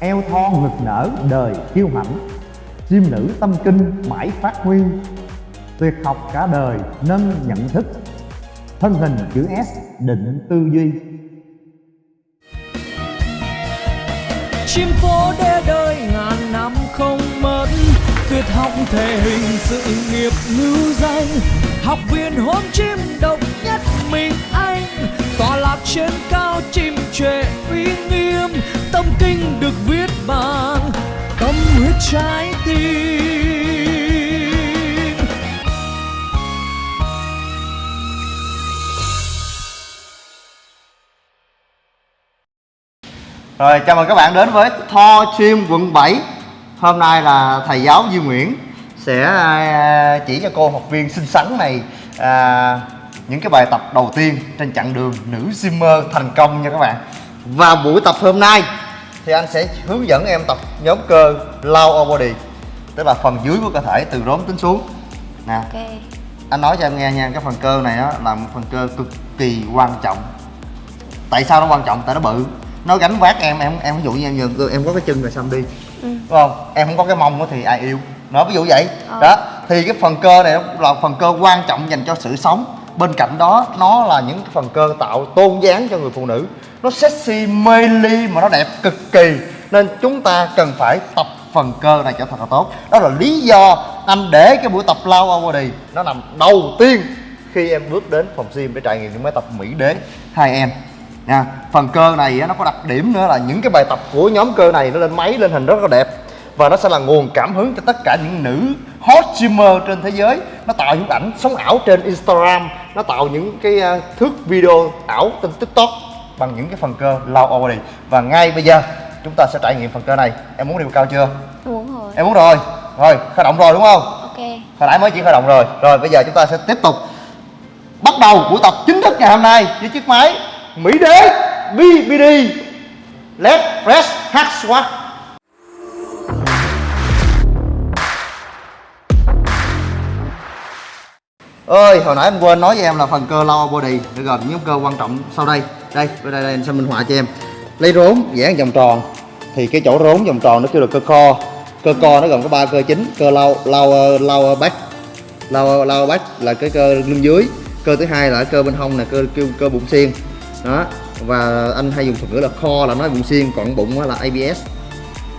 eo thon ngực nở đời kiêu hãnh chim nữ tâm kinh mãi phát huy. Tuyệt học cả đời nâng nhận thức. Thân hình chữ S định tư duy. Chim phố đê đời ngàn năm không mất. Tuyệt học thể hình sự nghiệp lưu danh. Học viên hôn chim độc nhất mình tọa lạc trên cao chim trệ uy nghiêm tâm kinh được viết bằng tâm huyết trái tim. Rồi chào mừng các bạn đến với Tho Chim quận 7 Hôm nay là thầy giáo Duy Nguyễn Sẽ à, chỉ cho cô học viên xinh xắn này à, những cái bài tập đầu tiên trên chặng đường nữ Zimmer thành công nha các bạn. Và buổi tập hôm nay Thì anh sẽ hướng dẫn em tập nhóm cơ low body Tức là phần dưới của cơ thể từ rốn tính xuống. Nè Ok. anh nói cho em nghe nha cái phần cơ này á là một phần cơ cực kỳ quan trọng. Tại sao nó quan trọng? Tại nó bự. Nó gánh vác em em em ví dụ như em giờ em có cái chân rồi xong đi. Ừ. đúng không? Em không có cái mông á thì ai yêu? Nó ví dụ vậy. Ờ. đó thì cái phần cơ này là phần cơ quan trọng dành cho sự sống bên cạnh đó, nó là những phần cơ tạo tôn dáng cho người phụ nữ. Nó sexy mê ly mà nó đẹp cực kỳ. Nên chúng ta cần phải tập phần cơ này cho thật là tốt. Đó là lý do anh để cái buổi tập lao body nó nằm đầu tiên khi em bước đến phòng gym để trải nghiệm những máy tập mỹ đế. Hai em, nha, phần cơ này nó có đặc điểm nữa là những cái bài tập của nhóm cơ này nó lên máy, lên hình rất là đẹp. Và nó sẽ là nguồn cảm hứng cho tất cả những nữ hot streamer trên thế giới. Nó tạo những ảnh sống ảo trên Instagram nó tạo những cái uh, thước video ảo trên TikTok bằng những cái phần cơ low body và ngay bây giờ chúng ta sẽ trải nghiệm phần cơ này. Em muốn điều cao chưa? Muốn rồi. em muốn rồi. Rồi khởi động rồi đúng không? Ok. hồi nãy mới chỉ khởi động rồi. Rồi bây giờ chúng ta sẽ tiếp tục bắt đầu buổi tập chính thức ngày hôm nay với chiếc máy Mỹ Đế BBD Leg Press Hack Squat ơi hồi nãy anh quên nói với em là phần cơ lower body. Nó gồm những cơ quan trọng sau đây. Đây bên đây, đây anh sẽ minh họa cho em. Lấy rốn vẽ vòng tròn. Thì cái chỗ rốn vòng tròn nó kêu là cơ co. Cơ co nó gồm có ba cơ chính. Cơ low lower lower back. Lower lower back là cái cơ lưng dưới. Cơ thứ hai là cơ bên hông là cơ kêu cơ bụng xiên. Đó và anh hay dùng thuật ngữ là kho là nói bụng xiên còn bụng là abs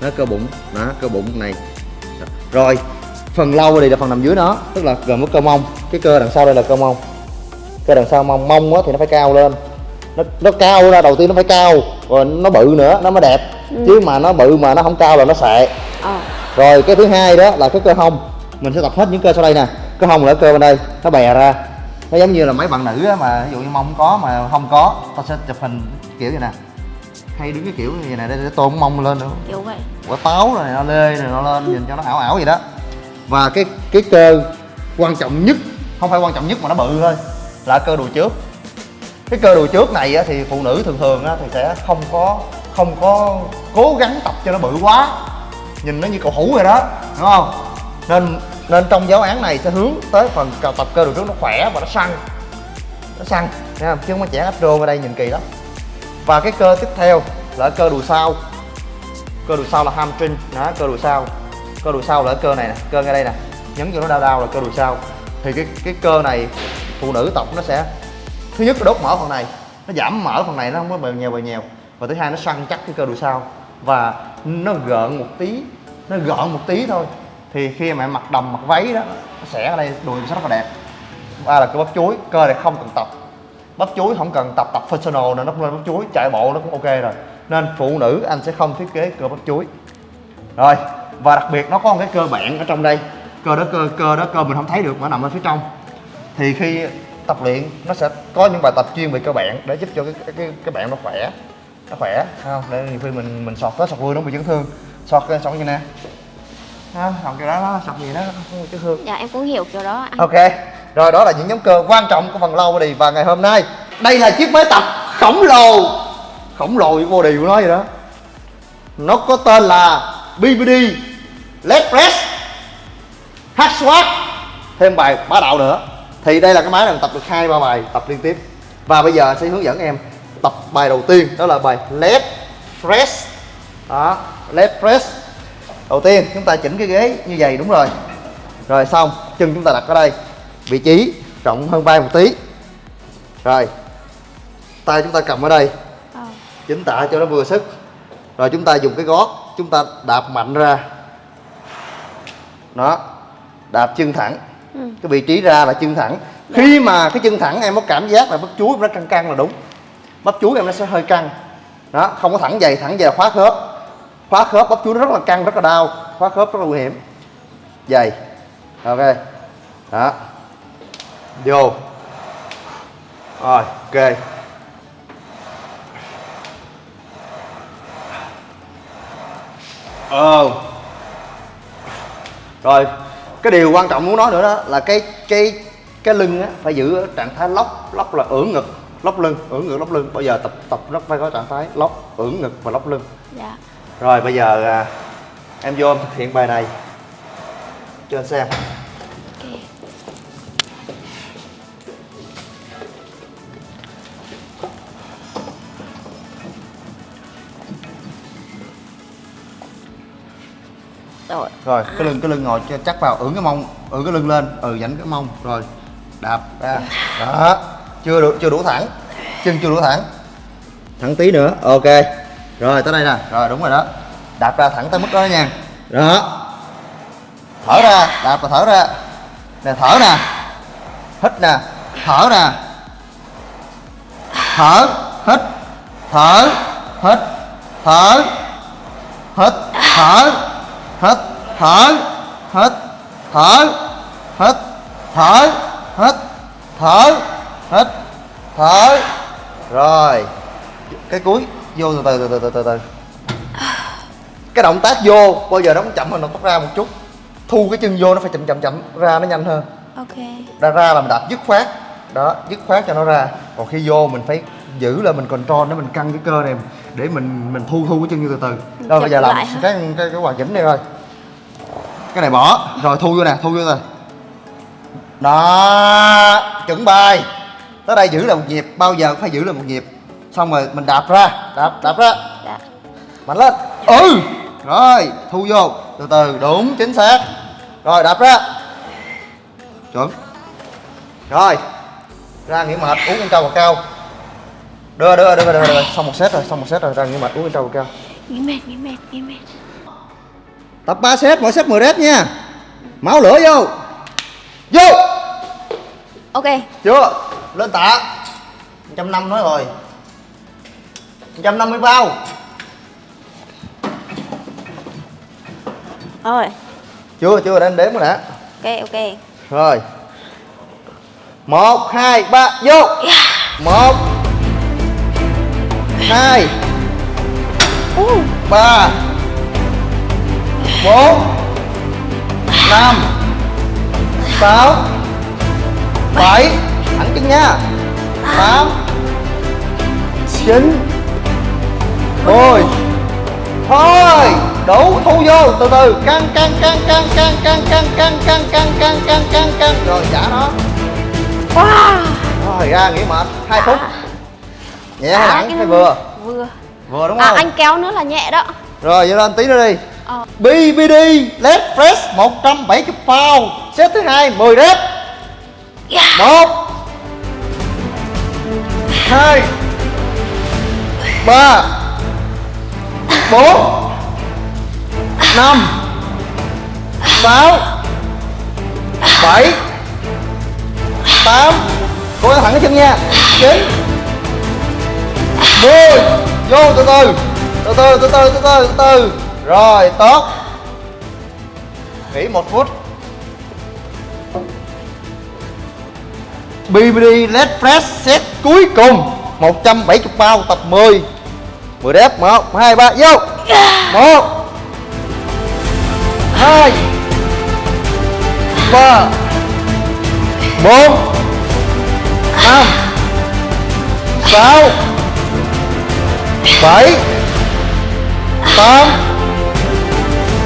nó cơ bụng. Đó cơ bụng này. Rồi phần lâu thì là phần nằm dưới nó tức là gồm có cơ mông. Cái cơ đằng sau đây là cơ mông. Cơ đằng sau mông mông á thì nó phải cao lên. Nó nó cao ra đầu tiên nó phải cao rồi nó bự nữa nó mới đẹp. Chứ mà nó bự mà nó không cao là nó sệ Ờ. rồi cái thứ hai đó là cái cơ hông. Mình sẽ tập hết những cơ sau đây nè. Cơ hông là cơ bên đây nó bè ra. Nó giống như là mấy bạn nữ á, mà ví dụ như mông có mà không có ta sẽ chụp hình kiểu như nè. Hay đứng cái kiểu như vậy nè để, để tôn mông lên nữa. Kiểu vậy. quả táo này nó lê này nó lên nhìn cho nó ảo ảo gì đó và cái cái cơ quan trọng nhất không phải quan trọng nhất mà nó bự thôi là cơ đùi trước. Cái cơ đùi trước này á, thì phụ nữ thường thường á, thì sẽ không có không có cố gắng tập cho nó bự quá. Nhìn nó như cầu thủ rồi đó đúng không? Nên nên trong giáo án này sẽ hướng tới phần tập cơ đùi trước nó khỏe và nó săn. Nó săn thấy không? Chứ không có trẻ áp ở đây nhìn kỳ lắm. Và cái cơ tiếp theo là cơ đùi sau. Cơ đùi sau là hamstring đó cơ đùi sau cơ đùi sau là cái cơ này nè, cơ ngay đây nè. Nhấn cho nó đau đau là cơ đùi sau. Thì cái cái cơ này, phụ nữ tập nó sẽ, thứ nhất là đốt mỡ phần này, nó giảm mỡ phần này, nó không có bèo nhèo bèo nhèo. Và thứ hai nó săn chắc cái cơ đùi sau. Và nó gợn một tí, nó gợn một tí thôi. Thì khi mà em mặc đầm, mặc váy đó, nó sẽ ở đây đùi sẽ rất là đẹp. Ba là cơ bắp chuối, cơ này không cần tập. Bắp chuối không cần tập tập personal nữa nó cũng lên bắp chuối, chạy bộ nó cũng ok rồi. Nên phụ nữ anh sẽ không thiết kế cơ bắp chuối. Rồi và đặc biệt nó có một cái cơ bạn ở trong đây. Cơ đó cơ cơ đó cơ mình không thấy được mà nằm ở phía trong. Thì khi tập luyện nó sẽ có những bài tập chuyên về cơ bạn để giúp cho cái cái cái, cái bạn nó khỏe. Nó khỏe không? Để nhiều khi mình mình sọt tới sọt lui nó bị chấn thương. Sọt cái sọt như nè. Ha sọt kiểu đó nó sọt gì đó không bị chấn thương. Dạ em cũng hiểu kiểu đó anh. Ok, rồi đó là những nhóm cơ quan trọng của phần low body. Và ngày hôm nay đây là chiếc máy tập khổng lồ. Khổng lồ với body của nó vậy đó. Nó có tên là BBD Leg Press Hack Squat thêm bài bá đạo nữa. Thì đây là cái máy này mình tập được hai ba bài tập liên tiếp. Và bây giờ sẽ hướng dẫn em tập bài đầu tiên đó là bài Leg Press. Đó leg press. Đầu tiên chúng ta chỉnh cái ghế như vậy đúng rồi. Rồi xong chân chúng ta đặt ở đây. Vị trí rộng hơn vai một tí. Rồi tay chúng ta cầm ở đây. Ờ. chính tả cho nó vừa sức. Rồi chúng ta dùng cái gót chúng ta đạp mạnh ra đó đạp chân thẳng. Ừ. cái vị trí ra là chân thẳng. Khi mà cái chân thẳng em có cảm giác là bắp chuối nó căng căng là đúng. Bắp chuối em nó sẽ hơi căng. Đó không có thẳng dày thẳng dày là khóa khớp. Khóa khớp bắp chuối nó rất là căng rất là đau. Khóa khớp rất là nguy hiểm. Dày. Ok. Đó. Vô. Rồi ok. Ờ rồi cái điều quan trọng muốn nói nữa đó là cái cái cái lưng á phải giữ ở trạng thái lóc lóc là ưỡn ngực lóc lưng ưỡn ngực lóc lưng. Bây giờ tập tập nó phải có trạng thái lóc ưỡn ngực và lóc lưng. Dạ. rồi bây giờ à, em vô em thực hiện bài này. Cho anh xem Rồi. cái lưng cái lưng ngồi cho chắc vào, ưỡn cái mông ưỡn cái lưng lên ừ dảnh cái mông. Rồi, đạp ra. Đó, chưa đủ chưa đủ thẳng, chân chưa đủ thẳng. Thẳng tí nữa, ok. Rồi, tới đây nè. Rồi, đúng rồi đó. Đạp ra thẳng tới mức đó nha. Đó. Thở ra, đạp và thở ra. Nè, thở nè. Hít nè. Thở nè. Thở, hít. Thở hít. Thở hít. Thở, hít thở. Hít. Thở. Hít. Thở. Hít. Thở. Hít. Thở. Rồi. Cái cuối. Vô từ từ từ từ từ từ cái động tác vô bao giờ nó cũng chậm hơn động tác ra một chút. Thu cái chân vô nó phải chậm chậm chậm. Ra nó nhanh hơn. Ok. ra ra là mình đạp dứt khoát. Đó dứt khoát cho nó ra. Còn khi vô mình phải giữ là mình control để mình căng cái cơ này để mình mình thu thu cái chân như từ từ. Rồi bây giờ làm cái cái cái hoàn chỉnh này rồi cái này bỏ. Rồi thu vô nè thu vô nè đó chuẩn bài. Tới đây giữ là một nhịp bao giờ cũng phải giữ là một nhịp. Xong rồi mình đạp ra đạp đạp ra. Dạ. mạnh lên. Ừ. Rồi thu vô. Từ từ đúng chính xác. Rồi đạp ra. Chuẩn. Rồi ra nghỉ mệt uống con trâu vào cao. Đưa đưa đưa đưa, đưa, xong một set rồi xong một set rồi ra nghỉ mệt uống con trâu vào cao. Nghỉ mệt, nghỉ mệt, nghỉ mệt. Tập 3 set, mỗi set 10 rep nha. Máu lửa vô. Vô. Ok. Chưa. Lên tạ. 150 nói rồi. 150 bao. Rồi. Chưa, chưa, để đếm rồi đã Ok, ok. Rồi. 1, 2, 3, vô. 1 2 3 bốn năm sáu bảy thẳng chân nha tám chín mười thôi đủ thu vô từ từ căng căng căng căng căng căng căng căng căng căng căng căng căng căng rồi trả nó rồi ra nghỉ mệt hai phút nhẹ hay À, nặng hay vừa Vừa. vừa đúng À, không anh kéo nữa là nhẹ đó. rồi vậy lên tí nữa đi Ờ. BBD Led Fresh 170 pound. Set thứ hai 10 rep. Yeah. 1 2 3 4 5 6 7 8 Cô thẳng cái chân nha. 9 10 Vô từ. Từ Từ từ từ từ từ từ từ rồi, tốt. Nghỉ một phút. BBD leg press set cuối cùng. 170 bao tập 10 10 đếp 1 2 3 vô. 1 2 3 4 5 6 7 8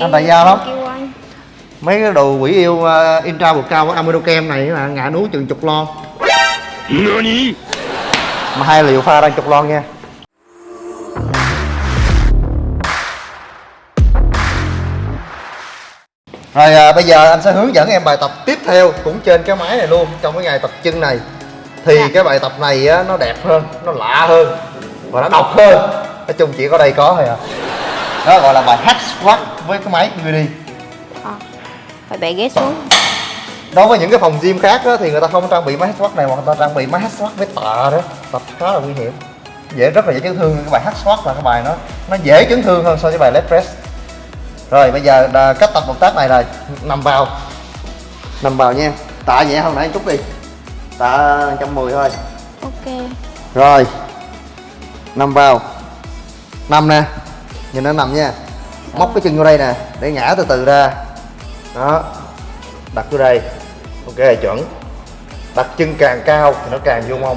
anh tại giao lắm mấy cái đồ quỷ yêu uh, intra bột cao của Amidocam này là ngã núi chừng chục lon. Mà hai liều pha đang chục lon nha. Rồi à, bây giờ anh sẽ hướng dẫn em bài tập tiếp theo cũng trên cái máy này luôn trong cái ngày tập chân này. Thì Dạ. cái bài tập này á, nó đẹp hơn, nó lạ hơn và nó độc hơn. Nói chung chỉ có đây có thôi à. Đó gọi là bài hack squat với cái máy BBD Ờ, Phải bẻ ghế xuống. đối với những cái phòng gym khác á, thì người ta không trang bị máy hack squat này hoặc người ta trang bị máy hack squat với tạ đó. Tập khá là nguy hiểm. Dễ rất là dễ chấn thương. Cái bài hack squat là cái bài nó nó dễ chấn thương hơn so với bài leg press. Rồi bây giờ à, cách tập động tác này là nằm vào. Nằm vào nha. Tạ nhẹ hơn nãy chút đi. Tạ 110 thôi. Ok. rồi. Nằm vào. Nằm nè. Nhìn nó nằm nha móc cái chân vô đây nè để ngã từ từ ra. Đó đặt vô đây. Ok chuẩn. Đặt chân càng cao thì nó càng vô mông.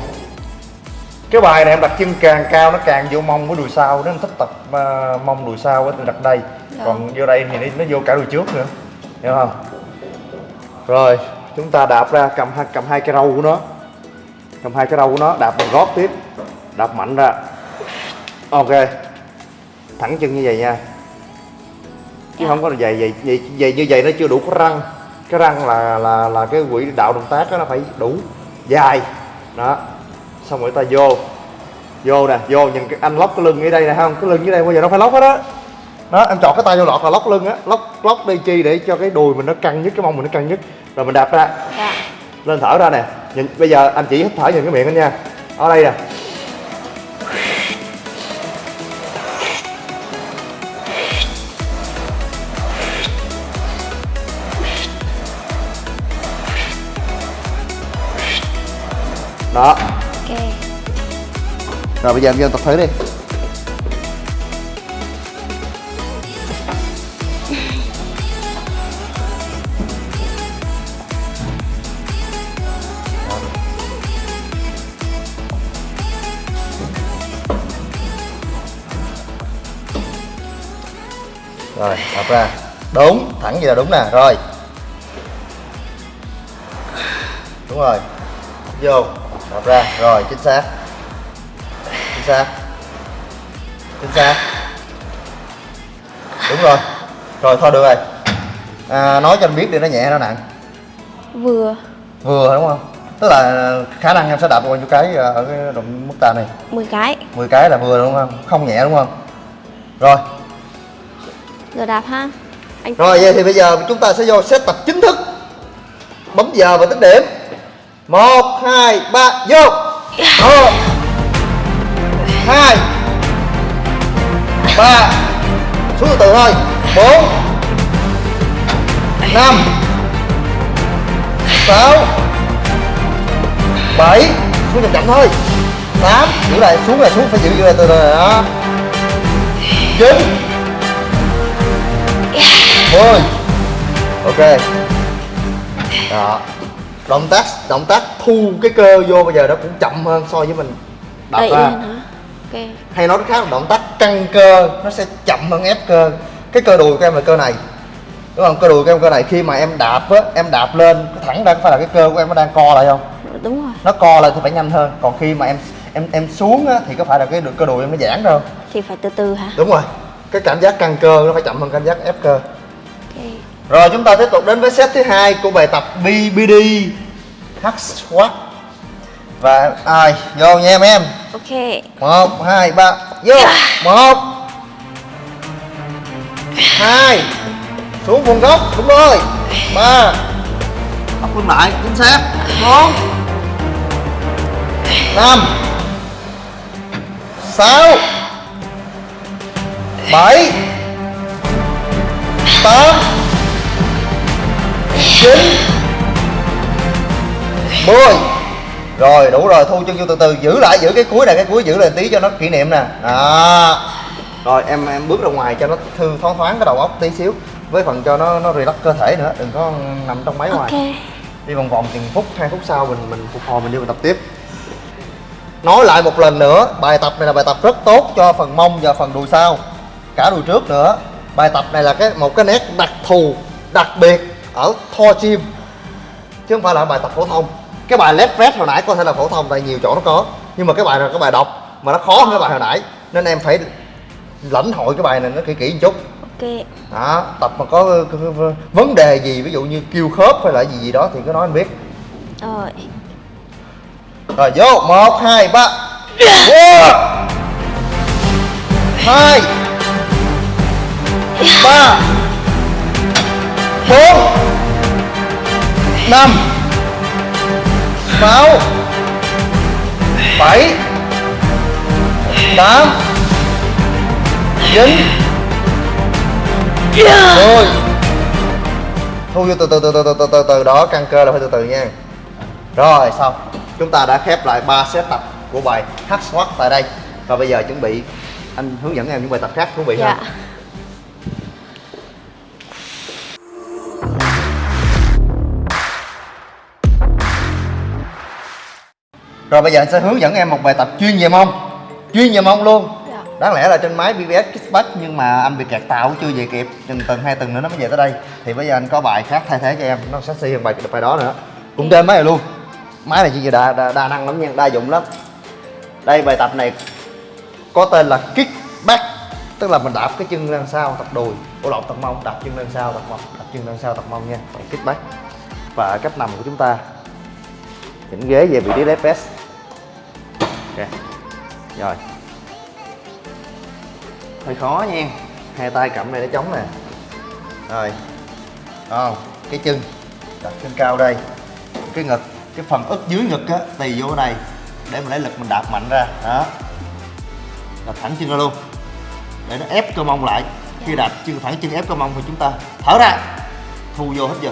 Cái bài này em đặt chân càng cao nó càng vô mông với đùi sau em thích tập à, mông đùi sau á thì đặt đây. Dạ. còn vô đây thì nó, nó vô cả đùi trước nữa. Hiểu không? Rồi chúng ta đạp ra cầm hai cầm hai cái râu của nó. Cầm hai cái râu của nó đạp bằng gót tiếp. Đạp mạnh ra. Ok. Thẳng chân như vậy nha chứ không có là dày dày dày, dày như vậy nó chưa đủ cái răng. Cái răng là là là cái quỹ đạo động tác đó nó phải đủ dài. Đó. Xong rồi ta vô. Vô nè vô nhìn cái anh lóc cái lưng ở đây nè không? Cái lưng dưới đây bao giờ nó phải lóc hết đó đó em chọn cái tay vô lọt là lóc lưng á. Lóc lóc đi chi để cho cái đùi mình nó căng nhất cái mông mình nó căng nhất. Rồi mình đạp ra. Dạ. lên thở ra nè. Nhìn bây giờ anh chỉ hít thở nhìn cái miệng anh nha. Ở đây nè đó. Ok. rồi bây giờ em vô tập thử đi. Rồi đập ra. Đúng thẳng vậy là đúng nè rồi. Đúng rồi. Vô rồi chính xác. Chính xác. Chính xác. Đúng rồi. Rồi thôi được rồi. À, nói cho anh biết đi nó nhẹ nó nặng? Vừa. vừa đúng không? Tức là khả năng em sẽ đạp bao nhiêu cái ở cái động mức tạ này? 10 cái. 10 cái là vừa đúng không? Không nhẹ đúng không? Rồi. Giờ đạp ha. Anh rồi vậy thì bây giờ chúng ta sẽ vô set tập chính thức. Bấm giờ và tính điểm. Một hai ba vô một, hai, ba xuống từ từ thôi. Bốn, năm, sáu, bảy, xuống chậm chậm thôi. Tám, giữ lại, xuống là xuống, phải giữ giữ lại từ từ đó. Chín, mười, ok. Đó động tác động tác thu cái cơ vô bây giờ nó cũng chậm hơn so với mình. Đập đẩy ra. lên hả? Ok. hay nói cách khác là động tác căng cơ nó sẽ chậm hơn ép cơ. Cái cơ đùi của em là cơ này. Đúng không? Cơ đùi của em cơ này. Khi mà em đạp á em đạp lên thẳng ra có phải là cái cơ của em nó đang co lại không? Đúng rồi. nó co lại thì phải nhanh hơn. Còn khi mà em em em xuống á thì có phải là cái cơ đùi em nó giãn đâu Thì phải từ từ hả? đúng rồi. Cái cảm giác căng cơ nó phải chậm hơn cảm giác ép cơ. Ok. rồi chúng ta tiếp tục đến với set thứ hai của bài tập BBD hack squat và ai? Vô nha em em. Ok. một hai ba. Vô. Một. Hai. Xuống vùng gốc đúng rồi. Ba. Bắt lưng lại chính xác. Bốn. Năm. Sáu. Bảy. Tám. Chín mười. Rồi đủ rồi thu chân vô từ từ giữ lại giữ cái cuối này cái cuối giữ lại tí cho nó kỷ niệm nè. Đó. Rồi em em bước ra ngoài cho nó thư thoáng thoáng cái đầu óc tí xíu với phần cho nó nó relax cơ thể nữa đừng có nằm trong máy ngoài. Ok. Đi vòng vòng chừng phút hai phút sau mình mình phục hồi mình đi mình tập tiếp. Nói lại một lần nữa bài tập này là bài tập rất tốt cho phần mông và phần đùi sau. Cả đùi trước nữa. Bài tập này là cái một cái nét đặc thù đặc biệt ở thor gym chứ không phải là bài tập phổ thông cái bài left rest hồi nãy có thể là phổ thông tại nhiều chỗ nó có nhưng mà cái bài là cái bài độc mà nó khó hơn cái bài hồi nãy nên em phải lãnh hội cái bài này nó kỹ kỹ một chút. Ok. Đó tập mà có vấn đề gì ví dụ như kêu khớp hay là gì gì đó thì cứ nói anh biết. Rồi. Rồi vô một hai ba. Hai. Ba. Bốn. Năm sáu. Bảy. Tám. Chín. Mười. Thu vô từ từ từ từ từ từ từ từ đó căng cơ là phải từ từ nha. Rồi xong. Chúng ta đã khép lại 3 set tập của bài hack squat tại đây. Và bây giờ chuẩn bị anh hướng dẫn em những bài tập khác thú vị dạ. hơn rồi bây giờ anh sẽ hướng dẫn em một bài tập chuyên về mông. Chuyên về mông luôn. Dạ. đáng lẽ là trên máy BBS Kickback nhưng mà anh bị kẹt tàu chưa về kịp. Chừng tuần hai tuần nữa nó mới về tới đây. Thì bây giờ anh có bài khác thay thế cho em. Nó sexy hơn bài bài đó nữa. Cũng trên máy này luôn. Máy này chỉ đa, đa, đa năng lắm nha đa dụng lắm. Đây bài tập này có tên là kickback. Tức là mình đạp cái chân lên sau tập đùi. Ổ lộn tập mông. Đạp chân lên sau tập mông. Đạp chân lên sau tập mông nha. Kickback. Và cách nằm của chúng ta. Chỉnh ghế về vị trí left ok. Rồi. Hơi khó nha. Hai tay cầm này để chống nè. Rồi. Không cái chân. Đặt chân cao đây. Cái ngực, cái phần ức dưới ngực á, tì vô này. Để mình lấy lực mình đạp mạnh ra. Đó. Đạp thẳng chân ra luôn. Để nó ép cơ mông lại. Khi đạp chân thẳng chân ép cơ mông thì chúng ta thở ra. Thu vô hết giờ.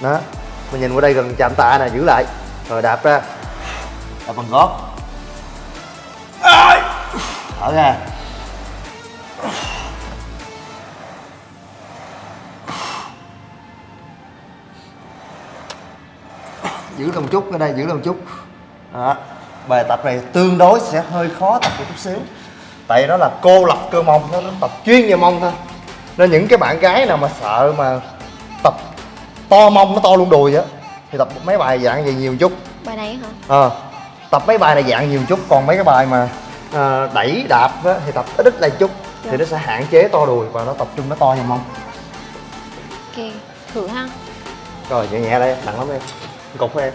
Đó. Mình nhìn qua đây gần chạm tạ nè, giữ lại rồi đạp ra. Đạp bằng gót. Thở ra. Giữ một chút ở đây giữ một chút. Đó. bài tập này tương đối sẽ hơi khó tập một chút xíu. Tại nó là cô lập cơ mông nó nó tập chuyên về mông thôi. Nên những cái bạn gái nào mà sợ mà tập to mông nó to luôn đùi á thì tập mấy bài dạng vậy nhiều chút. Bài này hả? Ờ tập mấy bài này dạng nhiều chút còn mấy cái bài mà ờ, đẩy đạp á, thì tập ít ít lại chút thì nó sẽ hạn chế to đùi và nó tập trung nó to vào mông. Ok thử ha. Rồi nhẹ nhẹ đây nặng lắm em. Cục của em.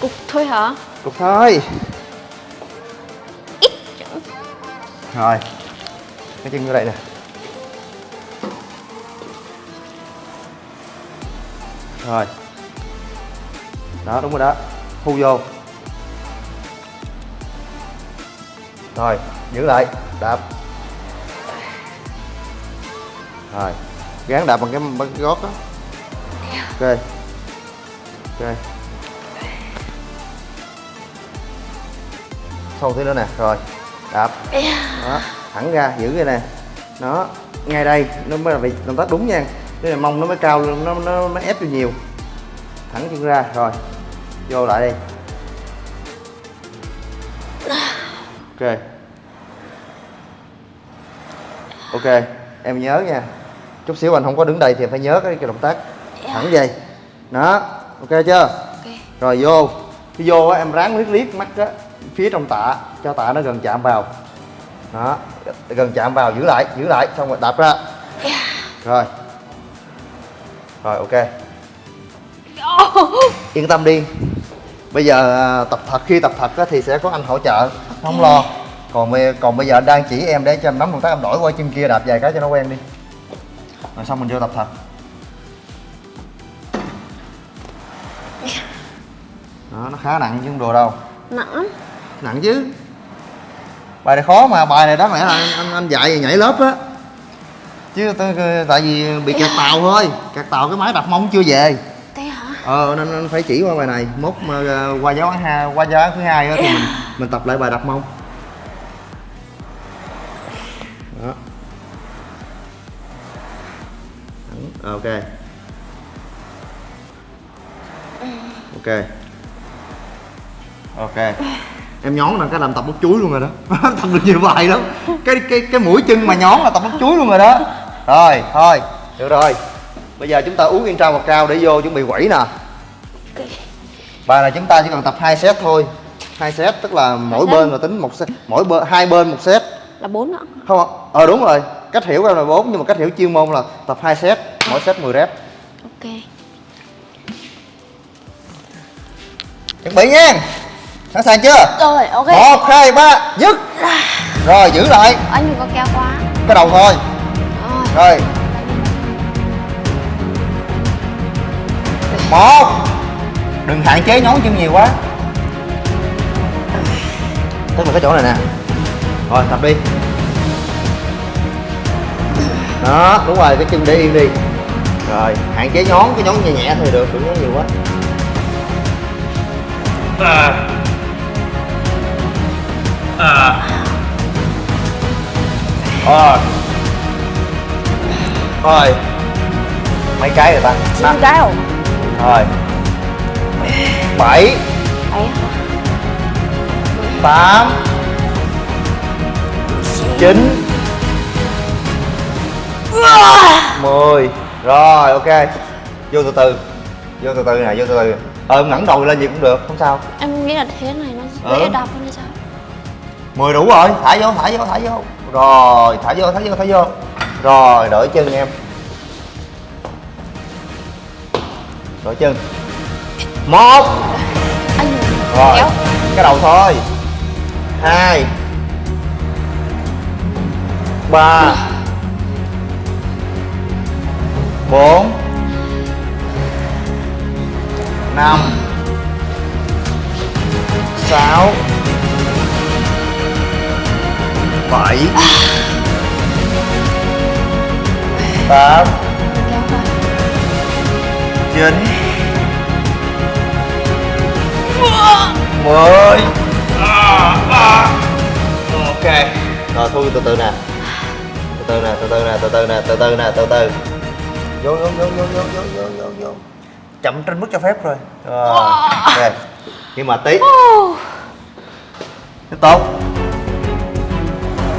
Cục thôi hả? Cục thôi. Rồi cái chân vô đây nè rồi. Đó đúng rồi đó. Thu vô. Rồi giữ lại. Đạp. Rồi. Gán đạp bằng cái bằng cái gót đó ok. Ok. Sâu tí nữa nè. Rồi. Đạp. Đó thẳng ra giữ cái nè nó ngay đây. Nó mới là bị động tác đúng nha cái này mông nó mới cao lên, nó nó nó ép vô nhiều. Thẳng chân ra rồi vô lại đi. Ok. Ok em nhớ nha. Chút xíu anh không có đứng đây thì em phải nhớ cái, cái động tác. Thẳng vậy đó ok chưa? Ok. Rồi vô. Khi vô á em ráng liếc liếc mắt á phía trong tạ cho tạ nó gần chạm vào. Đó gần chạm vào giữ lại giữ lại xong rồi đạp ra. Rồi rồi ok. Yên tâm đi. Bây giờ à, tập thật khi tập thật á, thì sẽ có anh hỗ trợ. Không lo. Còn bây, còn bây giờ anh đang chỉ em để cho em nắm động tác em đổi qua chân kia đạp vài cái cho nó quen đi. Rồi xong mình vô tập thật. Đó nó khá nặng chứ không đồ đâu. Nặng nặng chứ. Bài này khó mà bài này đáng lẽ là anh anh, anh dạy nhảy lớp á chứ tôi, tại vì bị kẹt tàu thôi. Kẹt tàu cái máy đặt mông chưa về. Thế hả? Ờ nên, nên phải chỉ qua bài này. Mốt mà ờ, qua giáo hai qua giáo án thứ hai á thì mình mình tập lại bài đặt mông. Đó. Ok. Ok. Ok. Em nhón là cái làm tập bút chuối luôn rồi đó. Tập được nhiều bài lắm. Cái cái cái mũi chân mà nhón là tập bút chuối luôn rồi đó rồi thôi được rồi. Bây giờ chúng ta uống yên trao bạc trao để vô chuẩn bị quẩy nè. Bài này chúng ta chỉ cần tập hai set thôi. Hai set tức là mỗi bên là tính một set mỗi bên hai bên một set. Là bốn ạ không ờ đúng rồi. Cách hiểu em là bốn nhưng mà cách hiểu chuyên môn là tập hai set mỗi set 10 rep. Ok. Chuẩn bị nha. Sẵn sàng chưa? Rồi ok. Một hai ba dứt. Rồi. Giữ lại. Anh đừng có kéo quá. Cái đầu thôi Rồi một. Đừng hạn chế nhón chân nhiều quá. Tức là cái chỗ này nè. Rồi tập đi. Đó đúng rồi cái chân để yên đi. Rồi hạn chế nhón cái nhón nhẹ nhẹ thôi được đừng nhón nhiều quá. Rồi rồi mấy cái rồi ta? Chín Năm. cái không? rồi bảy. Đấy hả? tám. Chín. Mười. Rồi ok. Vô từ từ. Vô từ từ nè vô từ từ. Ờ ngẩng đầu lên gì cũng được không sao. Em nghĩ là thế này nó Ừ. dễ đạp hơn hay sao? mười đủ rồi. Thả vô thả vô thả vô. Rồi thả vô thả vô thả vô rồi đổi chân em. Đổi chân. Một. Rồi cái đầu thôi. Hai. Ba. Bốn. Năm. Sáu. Bảy tám. Chín. Mười. Ok rồi thu từ từ nè. Từ từ nè từ từ nè từ từ nè từ từ nè từ từ. Vô vô vô vô vô vô vô vô vô. Chậm trên mức cho phép rồi. Rồi ok. Nhưng mà tí. Tiếp tục.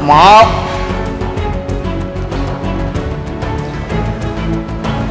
Một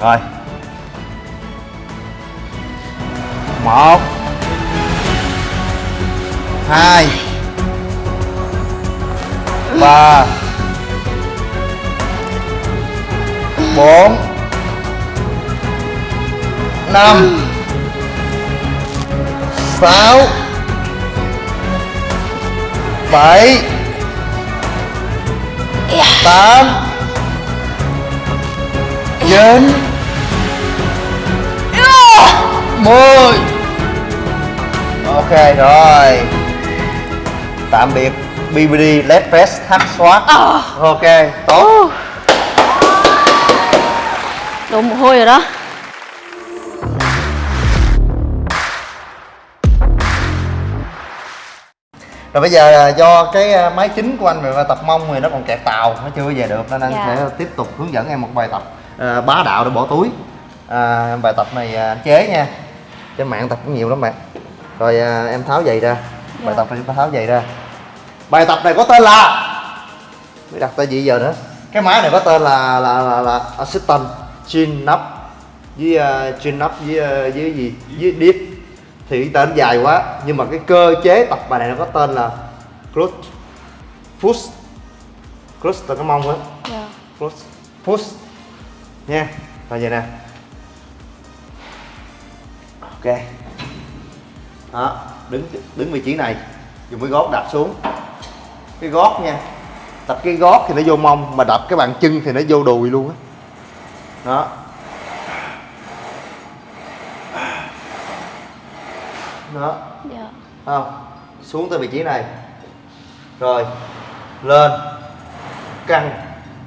rồi. Một. Hai. Ba. Bốn. Năm. Sáu. Bảy. Tám chín mười. Ok rồi. Tạm biệt BBD leg press thắt squat ok tốt. Đổ mồ hôi rồi đó. Rồi bây giờ à, do cái à, máy chính của anh về tập mông thì nó còn kẹt tàu nó chưa về được nên anh Dạ. sẽ tiếp tục hướng dẫn em một bài tập à, bá đạo để bỏ túi. À, bài tập này à, anh chế nha. Trên mạng tập cũng nhiều lắm bạn. Rồi à, em tháo giày ra. Bài tập này chúng ta tháo giày ra. Bài tập này có tên là biết đặt tên gì giờ nữa? Cái máy này có tên là là là, là assistant chin up với uh, chin up với uh, với gì? Với dip thì cái tên dài quá nhưng mà cái cơ chế tập bài này nó có tên là clutch push. Clutch là cái mông á. Dạ. Push push nha là vậy nè. Ok. Đó đứng đứng vị trí này dùng cái gót đạp xuống. Cái gót nha tập cái gót thì nó vô mông mà đập cái bàn chân thì nó vô đùi luôn á. Đó. Đó. Dạ. Không xuống tới vị trí này. Rồi lên. Căng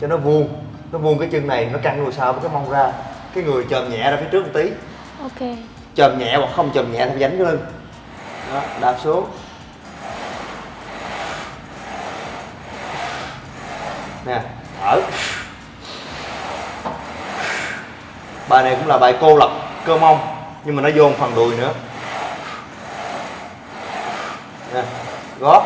cho nó vuông nó vuông cái chân này nó căng lùi sau với cái mông ra. Cái người chồm nhẹ ra phía trước một tí. Ok. Chồm nhẹ hoặc không chồm nhẹ thì dánh cái lưng đó đạp xuống. Nè thở. Bài này cũng là bài cô lập cơ mông nhưng mà nó vô phần đùi nữa. Nè gót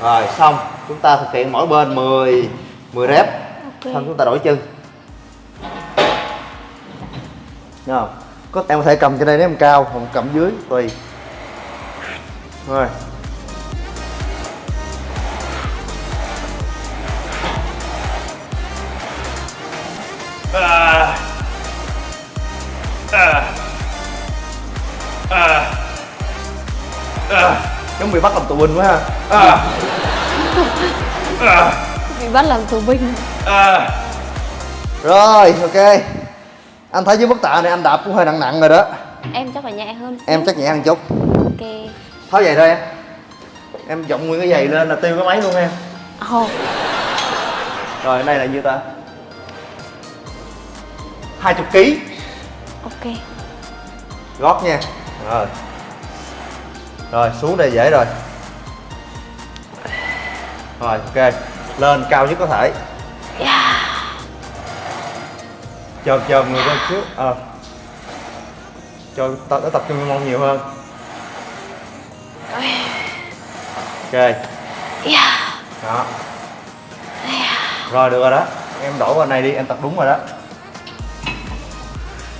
rồi xong. Chúng ta thực hiện mỗi bên 10 10 rep. Ok. Xong chúng ta đổi chân. Thấy không? có em có thể cầm trên đây nếu em cao hoặc cầm dưới tùy. Rồi giống bị bắt làm tù binh quá ha. Bị bắt làm tù binh. Rồi ok. Anh thấy dưới bức tạ này anh đạp cũng hơi nặng nặng rồi đó. Em chắc phải nhẹ hơn xíu. em chắc nhẹ hơn chút. Ok. Tháo giày thôi em. Em dọng nguyên cái giày lên là tiêu cái máy luôn em. Ồ. Rồi cái này là nhiêu ta? 20 kg Ok. Gót nha. Rồi rồi xuống đây dễ rồi. Rồi ok. Lên cao nhất có thể. Yeah. chồm chồm người lên trước ờ. Cho tập nó tập trung mông nhiều hơn. Ok. Yeah. đó. Rồi được rồi đó. Em đổi qua này đi em tập đúng rồi đó.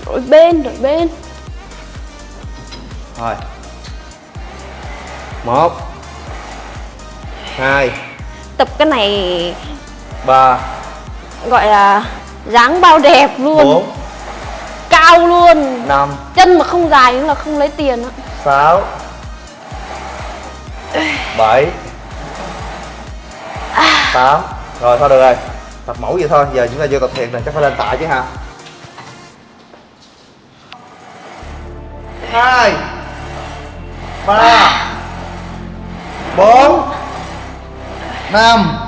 Đổi bên đổi bên. Rồi một. Hai. Tập cái này ba. gọi là dáng bao đẹp luôn. Bốn. Cao luôn. Năm. Chân mà không dài nữa là không lấy tiền á. Sáu. Bảy. Tám. Rồi thôi được rồi? Tập mẫu vậy thôi. Giờ chúng ta vô tập thiệt này chắc phải lên tạ chứ ha hai. Ba bốn năm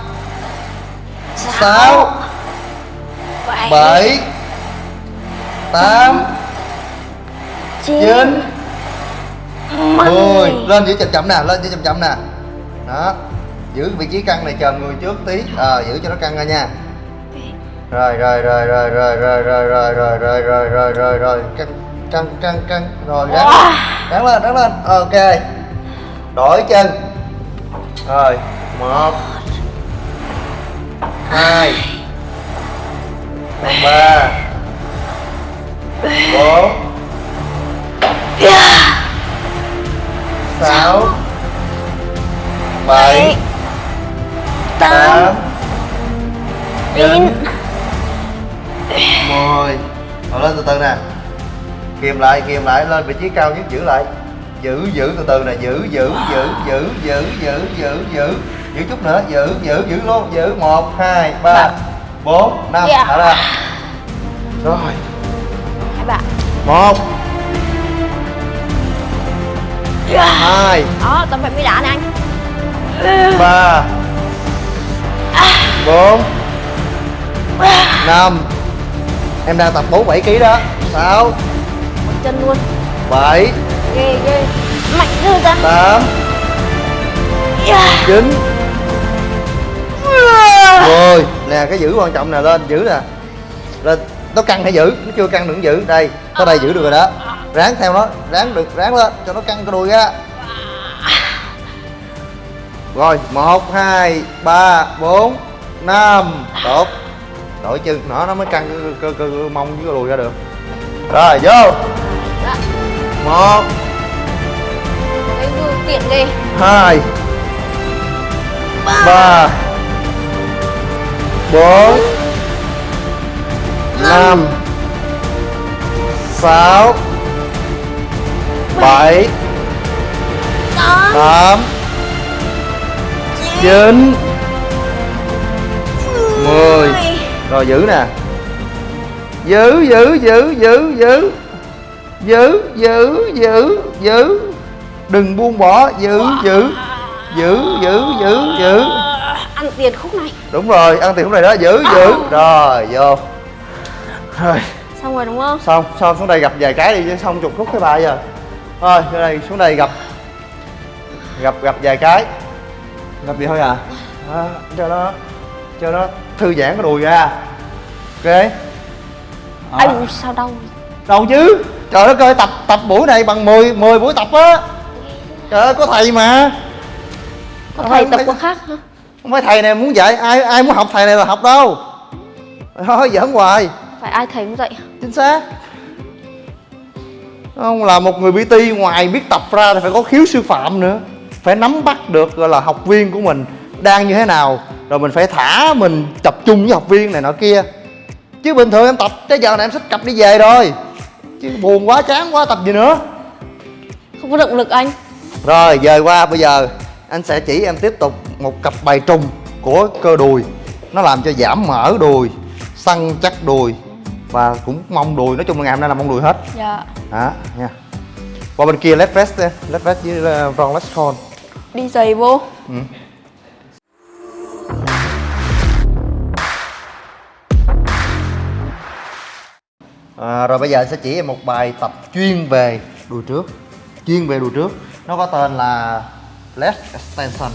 sáu bảy tám chín mười lên giữ chậm chậm nè lên giữ chậm chậm nè đó giữ vị trí căng này chờ người trước tí ờ giữ cho nó căng ra nha rồi rồi rồi rồi rồi rồi rồi rồi rồi rồi rồi rồi rồi rồi căng căng căng căng rồi ráng lên ráng lên ráng lên ok đổi chân rồi một. Hai. Ba. Bốn. Sáu. Bảy. Tám. Chín. Mười. Rồi lên từ từ nè. Kìm lại kìm lại lên vị trí cao nhất giữ lại giữ giữ từ từ nè giữ giữ giữ giữ giữ giữ giữ giữ. Giữ chút nữa giữ giữ giữ luôn giữ. Một hai ba bốn năm. Thở ra rồi. Hai bạn. Một. Hai. Đó tập vậy mới đá nè anh. Ba. Bốn. Năm. Em đang tập bốn bảy kg đó. Sáu. Chân luôn. Bảy Ghê ghê. Mạnh dư ra tám. Yeah. chín. Mười nè cái giữ quan trọng nè lên giữ nè. Lên nó căng hay giữ? Nó chưa căng đừng giữ. Đây tới đây giữ được rồi đó. Ráng theo nó ráng được ráng lên cho nó căng cái đùi ra. Rồi một hai ba bốn năm. Tốt. Đổi chân nó nó mới căng cơ, cơ, cơ, cơ mông với cái đùi ra được. Rồi vô một. Dư tiện ghê. Hai. Ba. Bốn. Năm. Sáu. Bảy. Tám. Chín. Mười. Rồi giữ nè. Giữ giữ giữ giữ giữ giữ giữ giữ giữ. Đừng buông bỏ. Giữ giữ. Giữ giữ giữ giữ. Ăn tiền khúc này. Đúng rồi ăn tiền lúc này đó. Giữ giữ. Rồi vô. Rồi. Xong rồi đúng không? xong xong xuống đây gặp vài cái đi chứ xong chục khúc cái bài giờ. Thôi xuống đây xuống đây gặp gặp gặp vài cái. Gặp gì thôi à, à cho nó cho nó thư giãn cái đùi ra. Ok. Anh sao đau đâu chứ trời đất ơi tập tập buổi này bằng 10 10 buổi tập á. Trời ơi có thầy mà. Có thầy tập có khác hả? không phải thầy này muốn dạy ai ai muốn học thầy này là học đâu. Thôi giỡn hoài. Phải ai thầy cũng dạy chính xác. Không là một người PT ngoài biết tập ra thì phải có khiếu sư phạm nữa. Phải nắm bắt được gọi là học viên của mình đang như thế nào. Rồi mình phải thả mình tập trung với học viên này nọ kia. Chứ bình thường em tập tới giờ này em xách cặp đi về rồi chứ buồn quá chán quá tập gì nữa? Không có động lực anh. Rồi dời qua bây giờ anh sẽ chỉ em tiếp tục một cặp bài trùng của cơ đùi. Nó làm cho giảm mỡ đùi săn chắc đùi và cũng mông đùi. Nói chung là ngày hôm nay là mông đùi hết. Dạ. Đó nha. Qua bên kia leg press đi leg press với uh, front leg con Đi giày vô. Ừ. à, rồi bây giờ anh sẽ chỉ em một bài tập chuyên về đùi trước. Chuyên về đùi trước. Nó có tên là leg extension.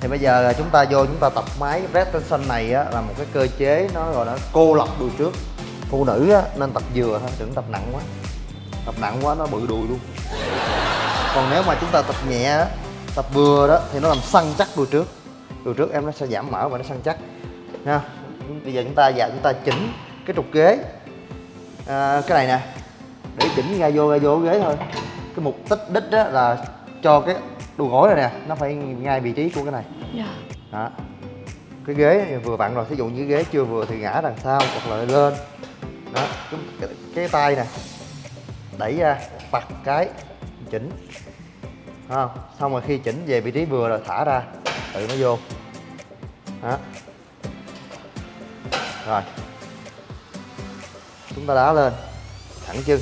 Thì bây giờ chúng ta vô chúng ta tập máy. Leg extension này á, là một cái cơ chế nó gọi là cô lập đùi trước. Phụ nữ á, nên tập vừa thôi đừng tập nặng quá. Tập nặng quá nó bự đùi luôn. Còn nếu mà chúng ta tập nhẹ á, tập vừa đó thì nó làm săn chắc đùi trước. Đùi trước em nó sẽ giảm mỡ và nó săn chắc. Nha. Bây giờ chúng ta dạ chúng ta chỉnh cái trục ghế à, cái này nè. Để chỉnh ra vô ra vô ghế thôi. Cái mục tích đích đó là cho cái đùi gối này nè nó phải ngay vị trí của cái này. Dạ. Đó. Cái ghế vừa vặn rồi thí dụ như ghế chưa vừa thì ngã đằng sau hoặc là lên. Đó cái, cái, cái tay nè. Đẩy ra vặt cái chỉnh. Không? Xong rồi khi chỉnh về vị trí vừa rồi thả ra tự nó vô. Đó. Rồi chúng ta đá lên. Thẳng chân.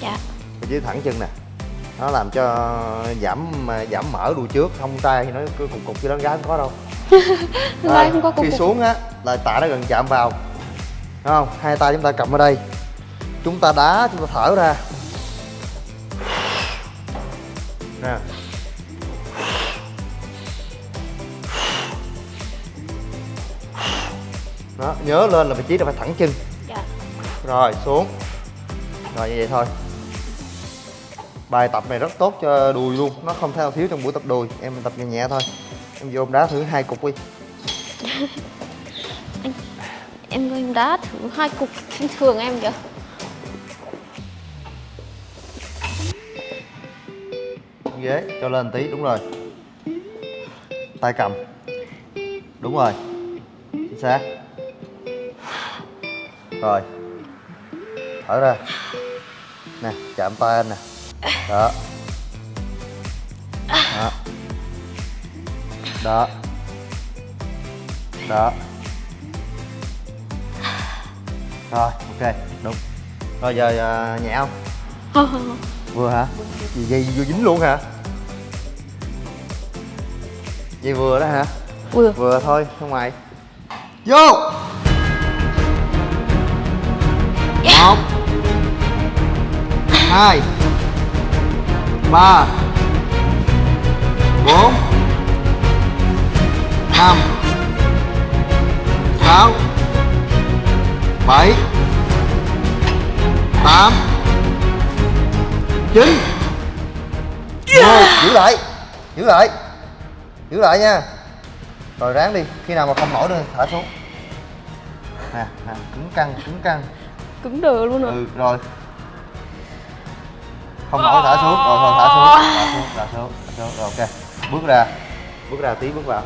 Dạ. Vị trí thẳng chân nè. Nó làm cho giảm giảm mỡ đùi trước. Không tay thì nó cứ cục cục như đó gái không có đâu. Gái không có cục khi cục. xuống á là tạ nó gần chạm vào. Thấy không? Hai tay chúng ta cầm ở đây. Chúng ta đá chúng ta thở ra. Nè. Đó nhớ lên là vị trí là phải thẳng chân rồi xuống. Rồi như vậy thôi. Bài tập này rất tốt cho đùi luôn. Nó không thể nào thiếu trong buổi tập đùi. Em tập nhẹ nhẹ thôi. Em vô em đá thử hai cục đi. Em ơi em đá thử hai cục bình thường em kìa. Ghế cho lên tí. Đúng rồi. Tay cầm. Đúng rồi. Chính xác. Rồi thở ra. Nè chạm tay anh nè. Đó. Đó. Đó. Đó. Rồi ok đúng. Rồi giờ à, nhẹ không? Không không không vừa hả? Gì gì vừa dính luôn hả? Vậy vừa đó hả? Vừa. Vừa thôi ra ngoài vô hai ba bốn năm sáu bảy tám chín. Mười giữ lại giữ lại giữ lại nha. Rồi ráng đi khi nào mà không nổi nữa thả xuống. Nè nè cứng căng cứng căng. Cứng đờ luôn rồi ừ rồi không nổi thả xuống. Rồi thôi thả xuống. Thả xuống thả xuống thả xuống. Rồi ok. Bước ra. Bước ra tí bước vào.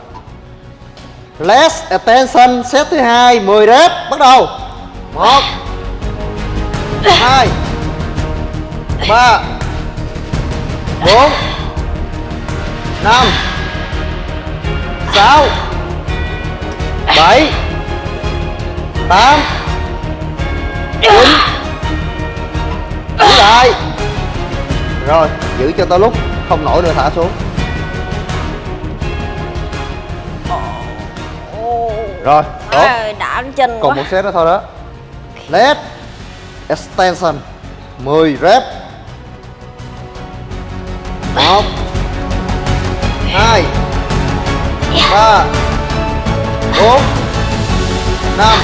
Less attention set thứ hai 10 rep. Bắt đầu. Một hai ba bốn năm sáu bảy tám chín giữ lại rồi giữ cho tới lúc không nổi nữa thả xuống. Rồi tốt. Ôi, đã chân còn quá. một set nữa thôi đó. Leg extension 10 rep. Một hai ba bốn năm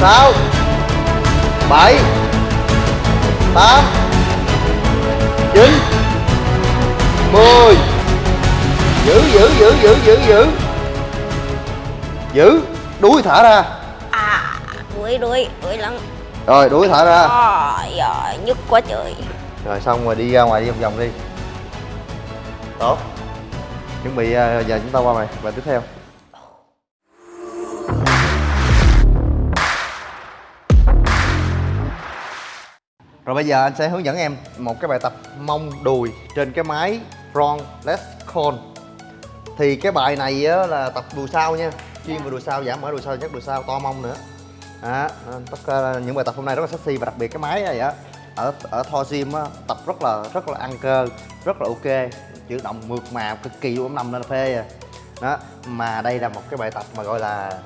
sáu bảy tám chín mười. Giữ giữ giữ giữ giữ giữ. Giữ. Đuôi thả ra. À đuổi đuổi đuổi lắm rồi đuổi thả ra. Ôi giời, nhức quá trời. Rồi xong rồi đi ra ngoài đi vòng vòng đi. Tốt. Chuẩn bị à, giờ chúng ta qua bài bài tiếp theo rồi bây giờ anh sẽ hướng dẫn em một cái bài tập mông đùi trên cái máy front leg curl thì cái bài này á, là tập đùi sau nha. Chuyên về đùi sau giảm mỡ đùi sau nhất đùi sau to mông nữa. Đó, nên tất cả những bài tập hôm nay rất là sexy và đặc biệt cái máy này á ở ở Thor Gym á tập rất là rất là ăn cơ rất là ok. Chữ động mượt mà cực kỳ luôn nằm lên là phê à. Đó mà đây là một cái bài tập mà gọi là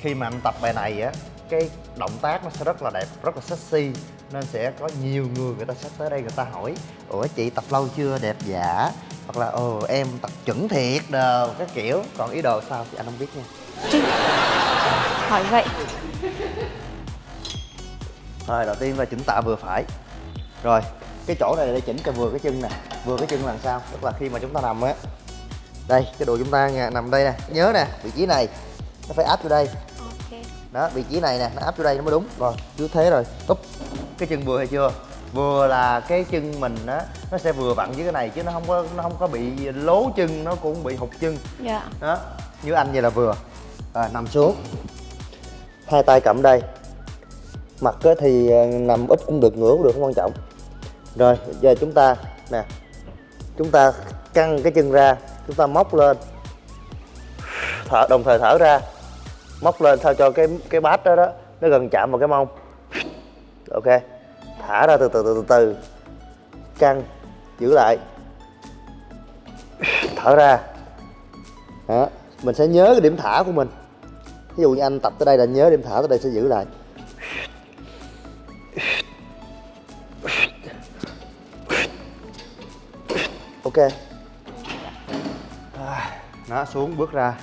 khi mà anh tập bài này á cái động tác nó sẽ rất là đẹp rất là sexy nên sẽ có nhiều người người ta sẽ tới đây người ta hỏi ủa chị tập lâu chưa? Đẹp giả hoặc là ồ em tập chuẩn thiệt đồ các kiểu. Còn ý đồ sao thì anh không biết nha. Hỏi vậy. Rồi đầu tiên là chỉnh tạ vừa phải. Rồi cái chỗ này để chỉnh cho vừa cái chân nè. Vừa cái chân là làm sao? Tức là khi mà chúng ta nằm á. Đây cái đùi chúng ta nằm đây nè. Nhớ nè vị trí này Nó phải áp vô đây Đó vị trí này nè Nó áp vô đây nó mới đúng. Rồi cứ thế rồi. Úp Cái chân vừa hay chưa? Vừa là cái chân mình á Nó sẽ vừa vặn với cái này Chứ nó không có nó không có bị lố chân Nó cũng bị hụt chân. Dạ. Đó như anh vậy là vừa. Rồi nằm xuống. Hai tay cầm đây. Mặt á thì ờ, nằm úp cũng được ngửa cũng được không quan trọng. Rồi giờ chúng ta nè chúng ta căng cái chân ra chúng ta móc lên. Thở đồng thời thở ra móc lên sao cho cái cái bát đó đó nó gần chạm vào cái mông. Ok thả ra từ từ từ từ từ căng giữ lại. Thở ra. Đó mình sẽ nhớ cái điểm thả của mình. Ví dụ như anh tập tới đây là nhớ điểm thả tới đây sẽ giữ lại. Ok. Đó, nó xuống bước ra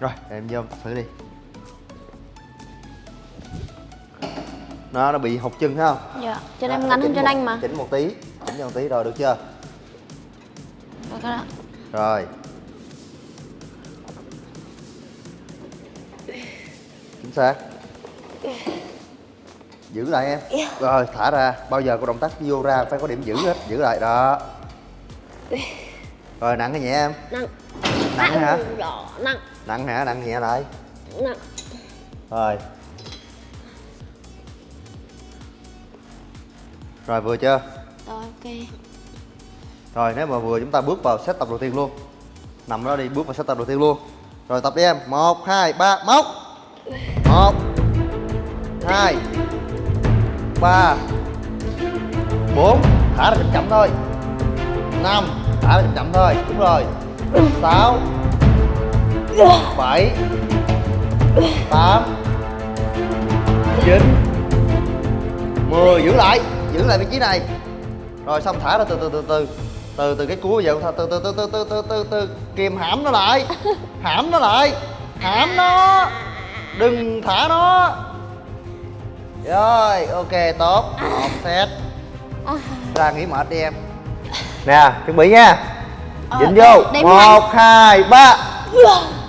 rồi em vô em tập thử đi. Nó nó bị hụt chân thấy không? Dạ Chân Đó, em ngắn hơn một- anh mà. chỉnh một tí chỉnh cho một tí rồi được chưa? Được rồi ạ rồi. Chính xác. Giữ lại em. Rồi thả ra. Bao giờ có động tác vô ra phải có điểm giữ hết giữ lại đó. Rồi nặng hay nhẹ em. Nặng. Nặng hả? Rõ, nặng nặng hả? Nặng nhẹ lại. Nặng rồi. Rồi vừa chưa? Rồi ok. Rồi nếu mà vừa chúng ta bước vào set tập đầu tiên luôn. Nằm đó đi bước vào set tập đầu tiên luôn. Rồi tập đi em. Một hai ba móc. Một hai ba bốn. Thả ra chậm chậm thôi. Năm Thả ra chậm chậm thôi. Đúng rồi. Sáu bảy. Tám. Chín. Mười. Giữ lại. Giữ lại vị trí này. Rồi xong thả ra từ từ từ từ. Từ từ cái cuối giờ từ từ từ từ từ từ từ từ. Kìm hãm nó lại. Hãm nó lại. Hãm nó. Đừng thả nó. Rồi ok tốt. Một set. Ra nghỉ mệt đi em. Nè chuẩn bị nha. Dính vô. đếm một hai ba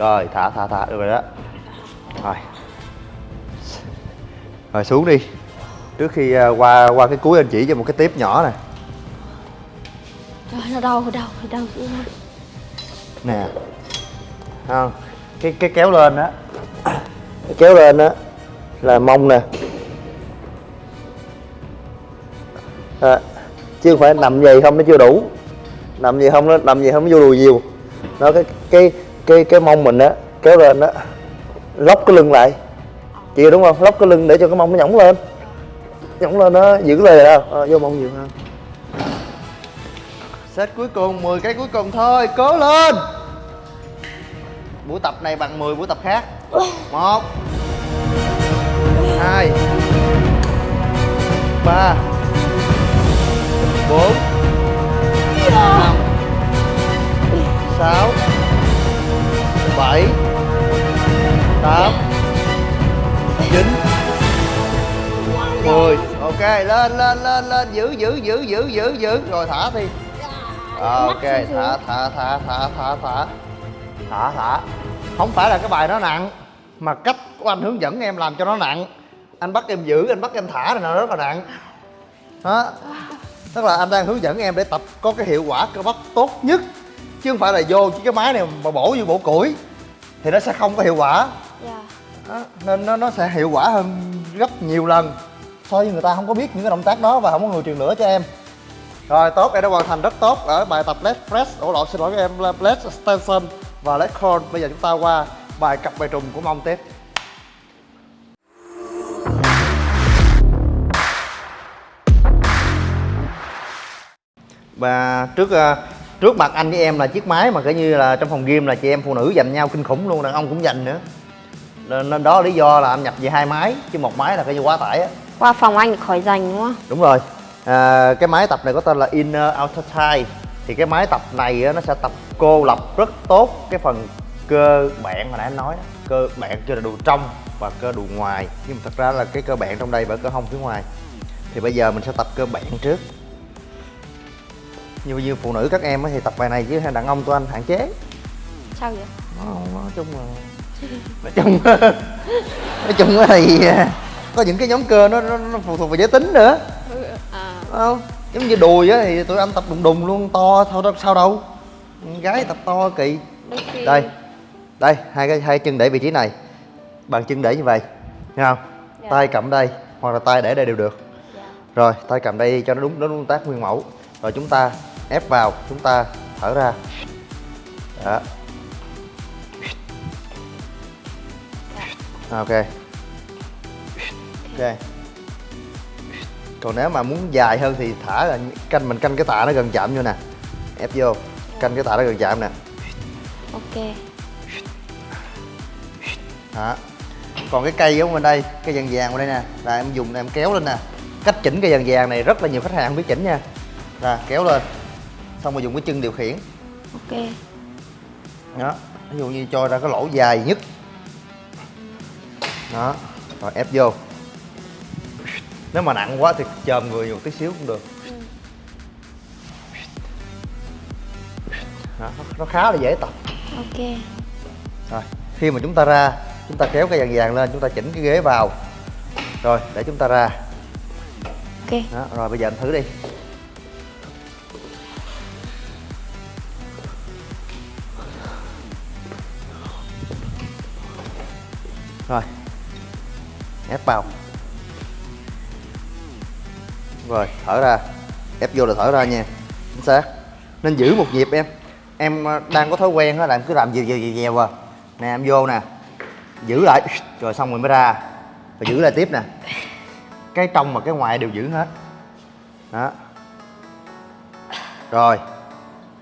rồi thả thả thả được rồi đó. Rồi. Rồi xuống đi. Trước khi à, qua qua cái cuối anh chỉ cho một cái tiếp nhỏ nè. Trời nó đau đau đau dữ lắm. nè. Không cái cái kéo lên á. Cái kéo lên á là mông nè. À, chứ không phải nằm gì không nó chưa đủ. Nằm gì không nó nằm gì không nó vô đùi nhiều. Nó cái cái cái cái mông mình á kéo lên á lóc cái lưng lại. Chị đúng không? Lóc cái lưng để cho cái mông nó nhõng lên. Nhõng lên nó giữ lời đâu à, vô mông nhiều hơn. Set cuối cùng 10 cái cuối cùng thôi cố lên. Buổi tập này bằng 10 buổi tập khác. Một hai ba bốn năm sáu bảy tám chín. Mười. Ok lên lên lên lên giữ giữ giữ giữ giữ giữ. Rồi thả đi. Ok thả thả thả thả thả thả. Thả thả. Không phải là cái bài nó nặng mà cách của anh hướng dẫn em làm cho nó nặng. Anh bắt em giữ anh bắt em thả này nó rất là nặng. Đó. Tức là anh đang hướng dẫn em để tập có cái hiệu quả cơ bắp tốt nhất chứ không phải là vô cái máy này mà bổ như bổ củi thì nó sẽ không có hiệu quả. Dạ. đó, nên nó nó sẽ hiệu quả hơn gấp nhiều lần so với người ta không có biết những cái động tác đó và không có người truyền lửa cho em. Rồi tốt em đã hoàn thành rất tốt ở bài tập leg press. Ổ lộn xin lỗi các em là leg extension và leg curl bây giờ chúng ta qua bài cặp bài trùng của mông tiếp. Và trước ờ, trước mặt anh với em là chiếc máy mà kiểu như là trong phòng gym là chị em phụ nữ giành nhau kinh khủng luôn đàn ông cũng giành nữa. Nên, đó lý do là anh nhập về hai máy chứ một máy là cái như quá tải á. Qua phòng anh khỏi dành đúng không? đúng rồi. À, cái máy tập này có tên là inner outer thigh thì cái máy tập này á, nó sẽ tập cô lập rất tốt cái phần cơ bản mà nãy anh nói đó. cơ bản cho là đùi trong và cơ đùi ngoài. Nhưng mà thật ra là cái cơ bản trong đây và cơ hông phía ngoài. Thì bây giờ mình sẽ tập cơ bản trước như như phụ nữ các em thì tập bài này chứ đàn ông tụi anh hạn chế. Sao vậy? nó nói chung là nói chung nói chung á thì à, có những cái nhóm cơ nó, nó, nó phụ thuộc vào giới tính nữa. À, không? Giống như đùi á thì tụi anh tập đùng đùng luôn to thôi đâu sao đâu. Gái tập to kỳ. Đây đây hai cái hai chân để vị trí này. Bàn chân để như vậy nghe không? Dạ. tay cầm đây hoặc là tay để đây đều được. Dạ. rồi tay cầm đây cho nó đúng đúng động tác nguyên mẫu. Rồi chúng ta ép vào chúng ta thở ra. Đó. Ok. Ok. Còn nếu mà muốn dài hơn thì thả là canh mình canh cái tạ nó gần chạm vô nè. Ép vô canh cái tạ nó gần chạm nè. Ok. đó. Còn cái cây của bên đây cây vàng vàng bên đây nè. Là em dùng em kéo lên nè. Cách chỉnh cây vàng vàng này rất là nhiều khách hàng không biết chỉnh nha. Là kéo lên xong rồi dùng cái chân điều khiển. Ok. đó ví dụ như cho ra cái lỗ dài nhất. Đó rồi ép vô. Nếu mà nặng quá thì chồm người một tí xíu cũng được. Đó, nó- khá là dễ tập. Ok. rồi khi mà chúng ta ra chúng ta kéo cái vàng vàng lên chúng ta chỉnh cái ghế vào. Rồi để chúng ta ra. Ok. đó rồi bây giờ anh thử đi ép vào rồi thở ra. Ép vô là thở ra nha. Chính xác. Nên giữ một nhịp em. Em ờ, đang có thói quen á là em cứ làm dèo dèo dèo dèo à nè em vô nè. Giữ lại. Rồi xong rồi mới ra. Rồi giữ lại tiếp nè. Cái trong và cái ngoài đều giữ hết. Đó. Rồi.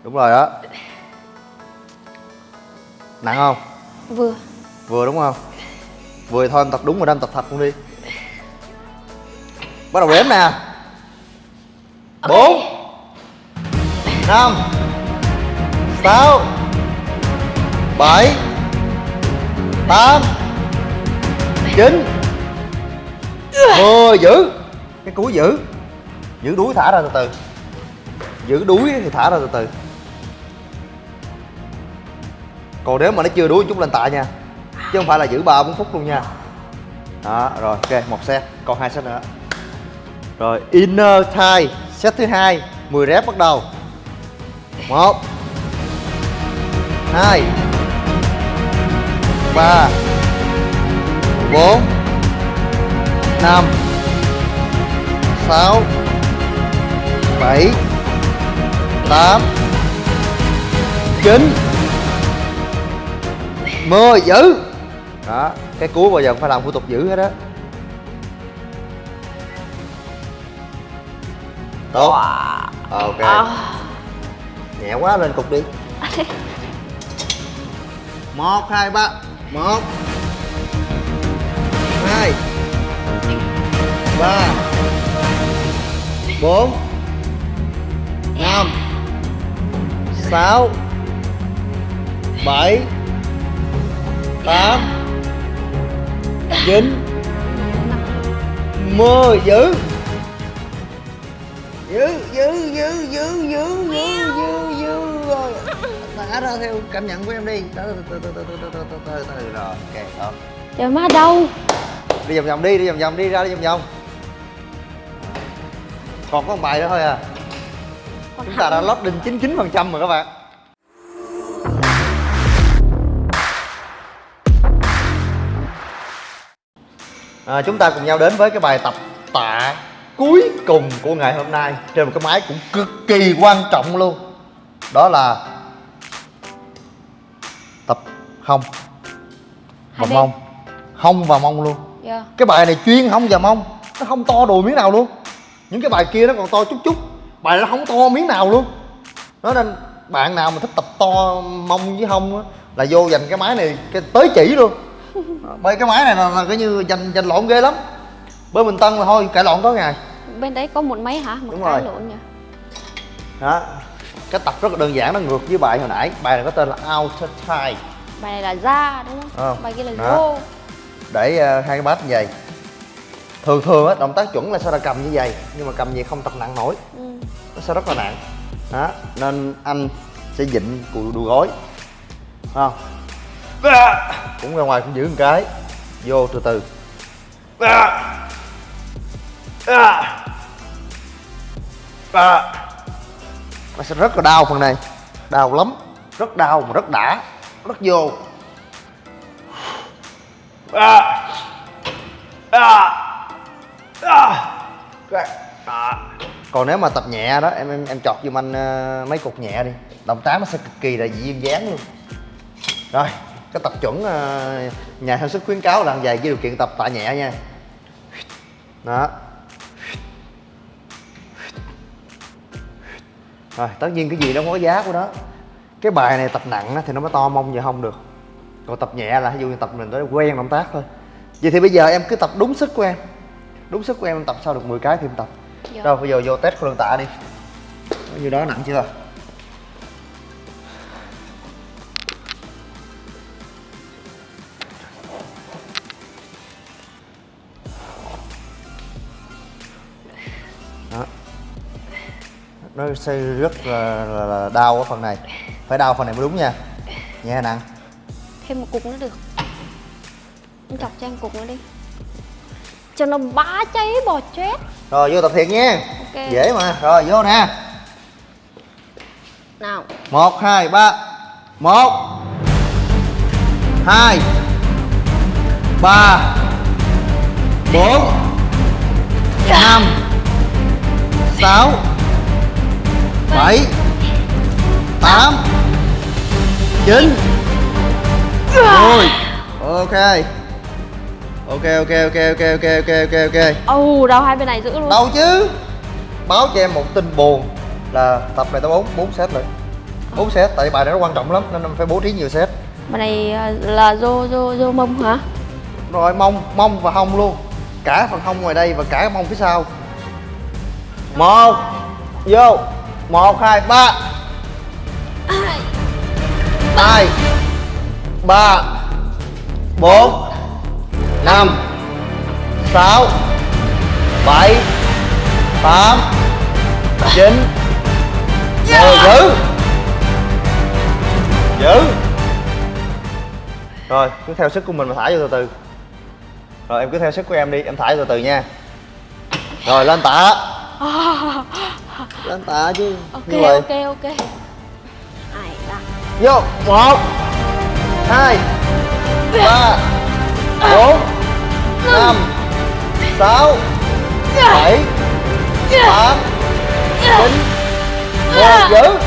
Đúng rồi đó. Nặng không? Vừa. vừa đúng không vừa thôi em tập đúng rồi đó em tập thật luôn đi. Bắt đầu đếm nè. Bốn. Năm. Sáu. Bảy. Tám. Chín. Mười. Giữ cúi giữ giữ đuối thả ra từ từ. Giữ đuối thì thả ra từ từ. Còn nếu mà nó chưa đuối chút lên tạ nha chứ không phải là giữ ba bốn phút luôn nha. Đó, rồi, ok, một set, còn hai set nữa. Rồi, inner thigh, set thứ hai 10 rep bắt đầu. Một, hai, ba, bốn, năm, sáu, bảy, tám chín mười, giữ đó cái cuối bao giờ cũng phải làm thủ tục giữ hết á. Tốt. Ok. À, nhẹ quá lên cục đi. Một hai ba. Một. Hai. Ba. Bốn. Năm. Sáu. Bảy. Tám chín mười giữ giữ giữ giữ giữ giữ giữ giữ giữ rồi thả ra theo cảm nhận của em đi. Từ từ từ từ từ từ từ từ từ từ rồi ok đó trời má đâu? Đi vòng vòng đi đi vòng vòng đi ra đi vòng vòng. Còn có một bài nữa thôi à. Chúng ta đã lót đinh 99 phần trăm rồi các bạn à, chúng ta cùng nhau đến với cái bài tập tạ cuối cùng của ngày hôm nay. Trên một cái máy cũng cực kỳ quan trọng luôn. Đó là tập hông và mông. Hông và mông luôn. Dạ. cái bài này chuyên hông và mông. Nó không to đùi miếng nào luôn. Những cái bài kia nó còn to chút chút. Bài này nó không to miếng nào luôn. Nó nên bạn nào mà thích tập to mông với hông á là vô dành cái máy này cái tới chỉ luôn bởi cái máy này là, là cái như dành dành lộn ghê lắm. Bên bình tân là thôi cãi lộn có ngày. Bên đấy có một máy hả? Một Đúng cái rồi. lộn nhỉ. Đó. Cái tập rất là đơn giản nó ngược với bài hồi nãy. Bài này có tên là outer thigh bài này là da đúng không? Ờ. bài kia là Đó. vô để ờ, hai cái bát như vậy. Thường thường á động tác chuẩn là sẽ là cầm như vậy nhưng mà cầm gì không tập nặng nổi. Ừ. nó sẽ rất là nặng. Đó. Nên anh sẽ dịnh cùi đùi gối. Không cũng ra ngoài cũng giữ một cái vô từ từ à à. à. nó sẽ rất là đau phần này đau lắm rất đau mà rất đã rất vô à à à. còn nếu mà tập nhẹ đó em em em chọt giùm anh uh, mấy cục nhẹ đi động tác nó sẽ cực kỳ là dị dáng luôn rồi cái tập chuẩn ờ, nhà sản xuất khuyến cáo là vậy với điều kiện tập tạ nhẹ nha. Đó. Rồi tất nhiên cái gì nó có giá của nó. Cái bài này tập nặng thì nó mới to mông vậy không được. Còn tập nhẹ là ví dụ như tập mình tới quen động tác thôi. Vậy thì bây giờ em cứ tập đúng sức của em. Đúng sức của em em tập sau được 10 cái thì em tập. Dạ. rồi bây giờ vô test khối lượng tạ đi. Nhiêu đó nặng chưa nó sẽ rất là, là, là đau ở phần này. Phải đau phần này mới đúng nha. Nhẹ hay nặng thêm một cục nữa được. Anh chọc cho em cục nữa đi. Cho nó bá cháy bò chết. Rồi vô tập thiệt nha. Ok. dễ mà. Rồi vô nè. Nào. Một hai ba. Một. Hai. Ba. Bốn. Năm. Sáu bảy tám chín. Mười ok. Ok ok ok ok ok ok ok ok. Ồ đau hai bên này giữ luôn. Đâu chứ? Báo cho em một tin buồn là tập này tới bốn bốn set rồi. Bốn set tại bài này nó quan trọng lắm nên phải bố trí nhiều set. Bài này à, là dô dô dô mông hả? Rồi mông mông và hông luôn. Cả phần hông ngoài đây và cả mông phía sau. Một vô một hai ba. Hai ba bốn năm sáu bảy tám chín. Mười giữ giữ rồi cứ theo sức của mình mà thả vô từ từ. Rồi em cứ theo sức của em đi em thả vô từ từ nha. Rồi lên tạ lên tạ chứ. Ok ok ok. Ai da vô. Một. Hai. Ba. Bốn. Năm. Sáu. Bảy. Tám. Chín. Mười giữ.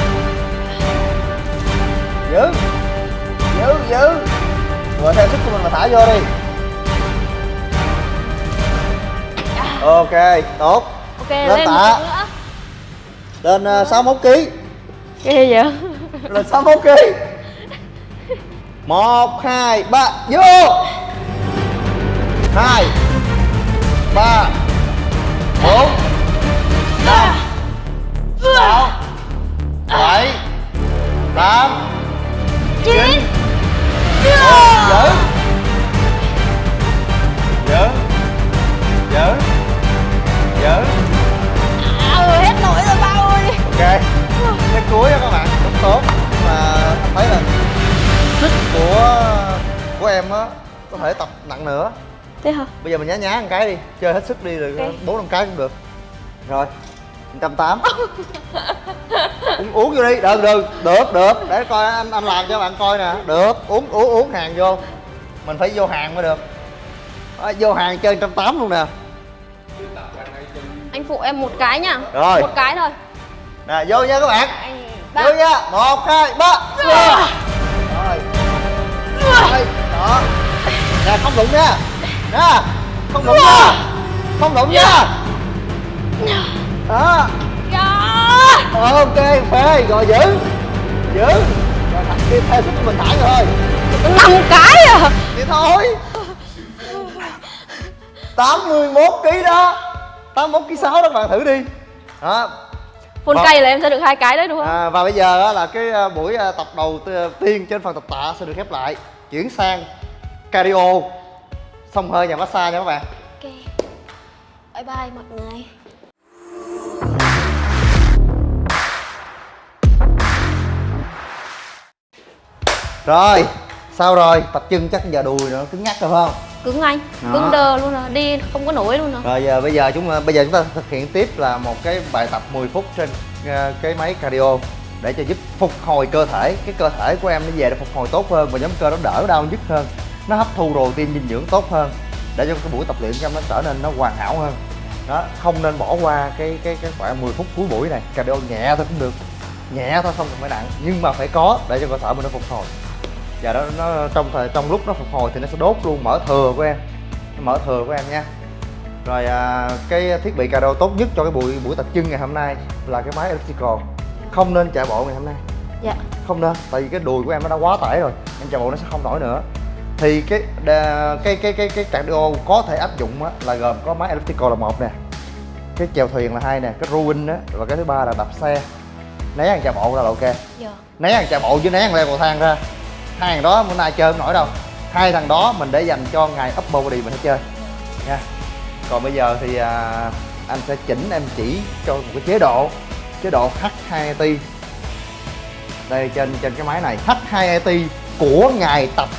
Giữ. Giữ giữ. Rồi theo sức của mình mà thả vô đi. Ok tốt. Ok Lên lên tạ. Lên uh, 61 kg ghê vậy? Lên 61 kg một hai ba vô. Hai ba bốn năm sáu bảy tám chín. Giữ giữ giữ giữ à, hết nổi rồi ok. Cái cuối đó các bạn rất tốt. Nhưng mà thấy là sức của của em á có thể tập nặng nữa. Thế hả? Bây giờ mình nhá nhá một cái đi chơi hết sức đi rồi bốn năm cái cũng được. Rồi trăm tám. Uống uống vô đi. Được được được được. Để coi anh anh làm cho bạn coi nè. Được uống uống uống hàng vô. Mình phải vô hàng mới được. Đó, vô hàng chơi trăm tám luôn nè. Anh phụ em một cái nhá Rồi. một cái thôi nè vô nha các bạn. Vô nha. Một hai ba. Vô rồi. Rồi. Đó. Nè không đụng nha. Nè không đụng nha. Không đụng nha. Đó. Dạ. ok phê rồi giữ. Giữ. Rồi thằng kia theo của mình thả rồi thôi. Năm cái à? Vậy thôi. 81 kg đó. 81 kg 6 đó các bạn thử đi. Đó phun Vâng. cây là em sẽ được hai cái đấy đúng không? À, và bây giờ á, là cái à, buổi à, tập đầu t- tiên trên phần tập tạ sẽ được khép lại. Chuyển sang cardio. Xông hơi nhà massage nha các bạn. Ok. Bye bye mọi người. Rồi sao rồi? Tập chân chắc giờ đùi nữa cứng nhắc rồi phải không? Cứng anh Đó. cứng đờ luôn rồi đi không có nổi luôn rồi. Rồi giờ bây giờ chúng bây giờ chúng ta thực hiện tiếp là một cái bài tập 10 phút trên à, cái máy cardio để cho giúp phục hồi cơ thể. Cái cơ thể của em nó về để phục hồi tốt hơn và nhóm cơ nó đỡ đau nhức hơn. Nó hấp thu protein dinh dưỡng tốt hơn để cho cái buổi tập luyện của em nó trở nên nó hoàn hảo hơn. Đó không nên bỏ qua cái cái cái khoảng 10 phút cuối buổi này. Cardio nhẹ thôi cũng được nhẹ thôi không cần phải nặng nhưng mà phải có để cho cơ thể mình nó phục hồi và đó nó trong thời trong lúc nó phục hồi thì nó sẽ đốt luôn mỡ thừa của em. Nó mỡ thừa của em nha. Rồi à, cái thiết bị cardio tốt nhất cho cái buổi buổi tập chân ngày hôm nay là cái máy elliptical không nên chạy bộ ngày hôm nay. Dạ. Không nên tại vì cái đùi của em nó đã quá tải rồi em chạy bộ nó sẽ không nổi nữa. Thì cái đà- cái cái cái cái cardio có thể áp dụng á, là gồm có máy elliptical là một nè cái chèo thuyền là hai nè cái rowing á và cái thứ ba là đạp xe. Né hàng chạy bộ ra là ok. Dạ. Né hàng chạy bộ với né hàng leo cầu thang ra hai thằng đó bữa nay chơi không nổi đâu. Hai thằng đó mình để dành cho ngày upper body mình sẽ chơi. Nha. Còn bây giờ thì à, anh sẽ chỉnh em chỉ cho một cái chế độ chế độ H2T. đây trên trên cái máy này H2T của ngày tập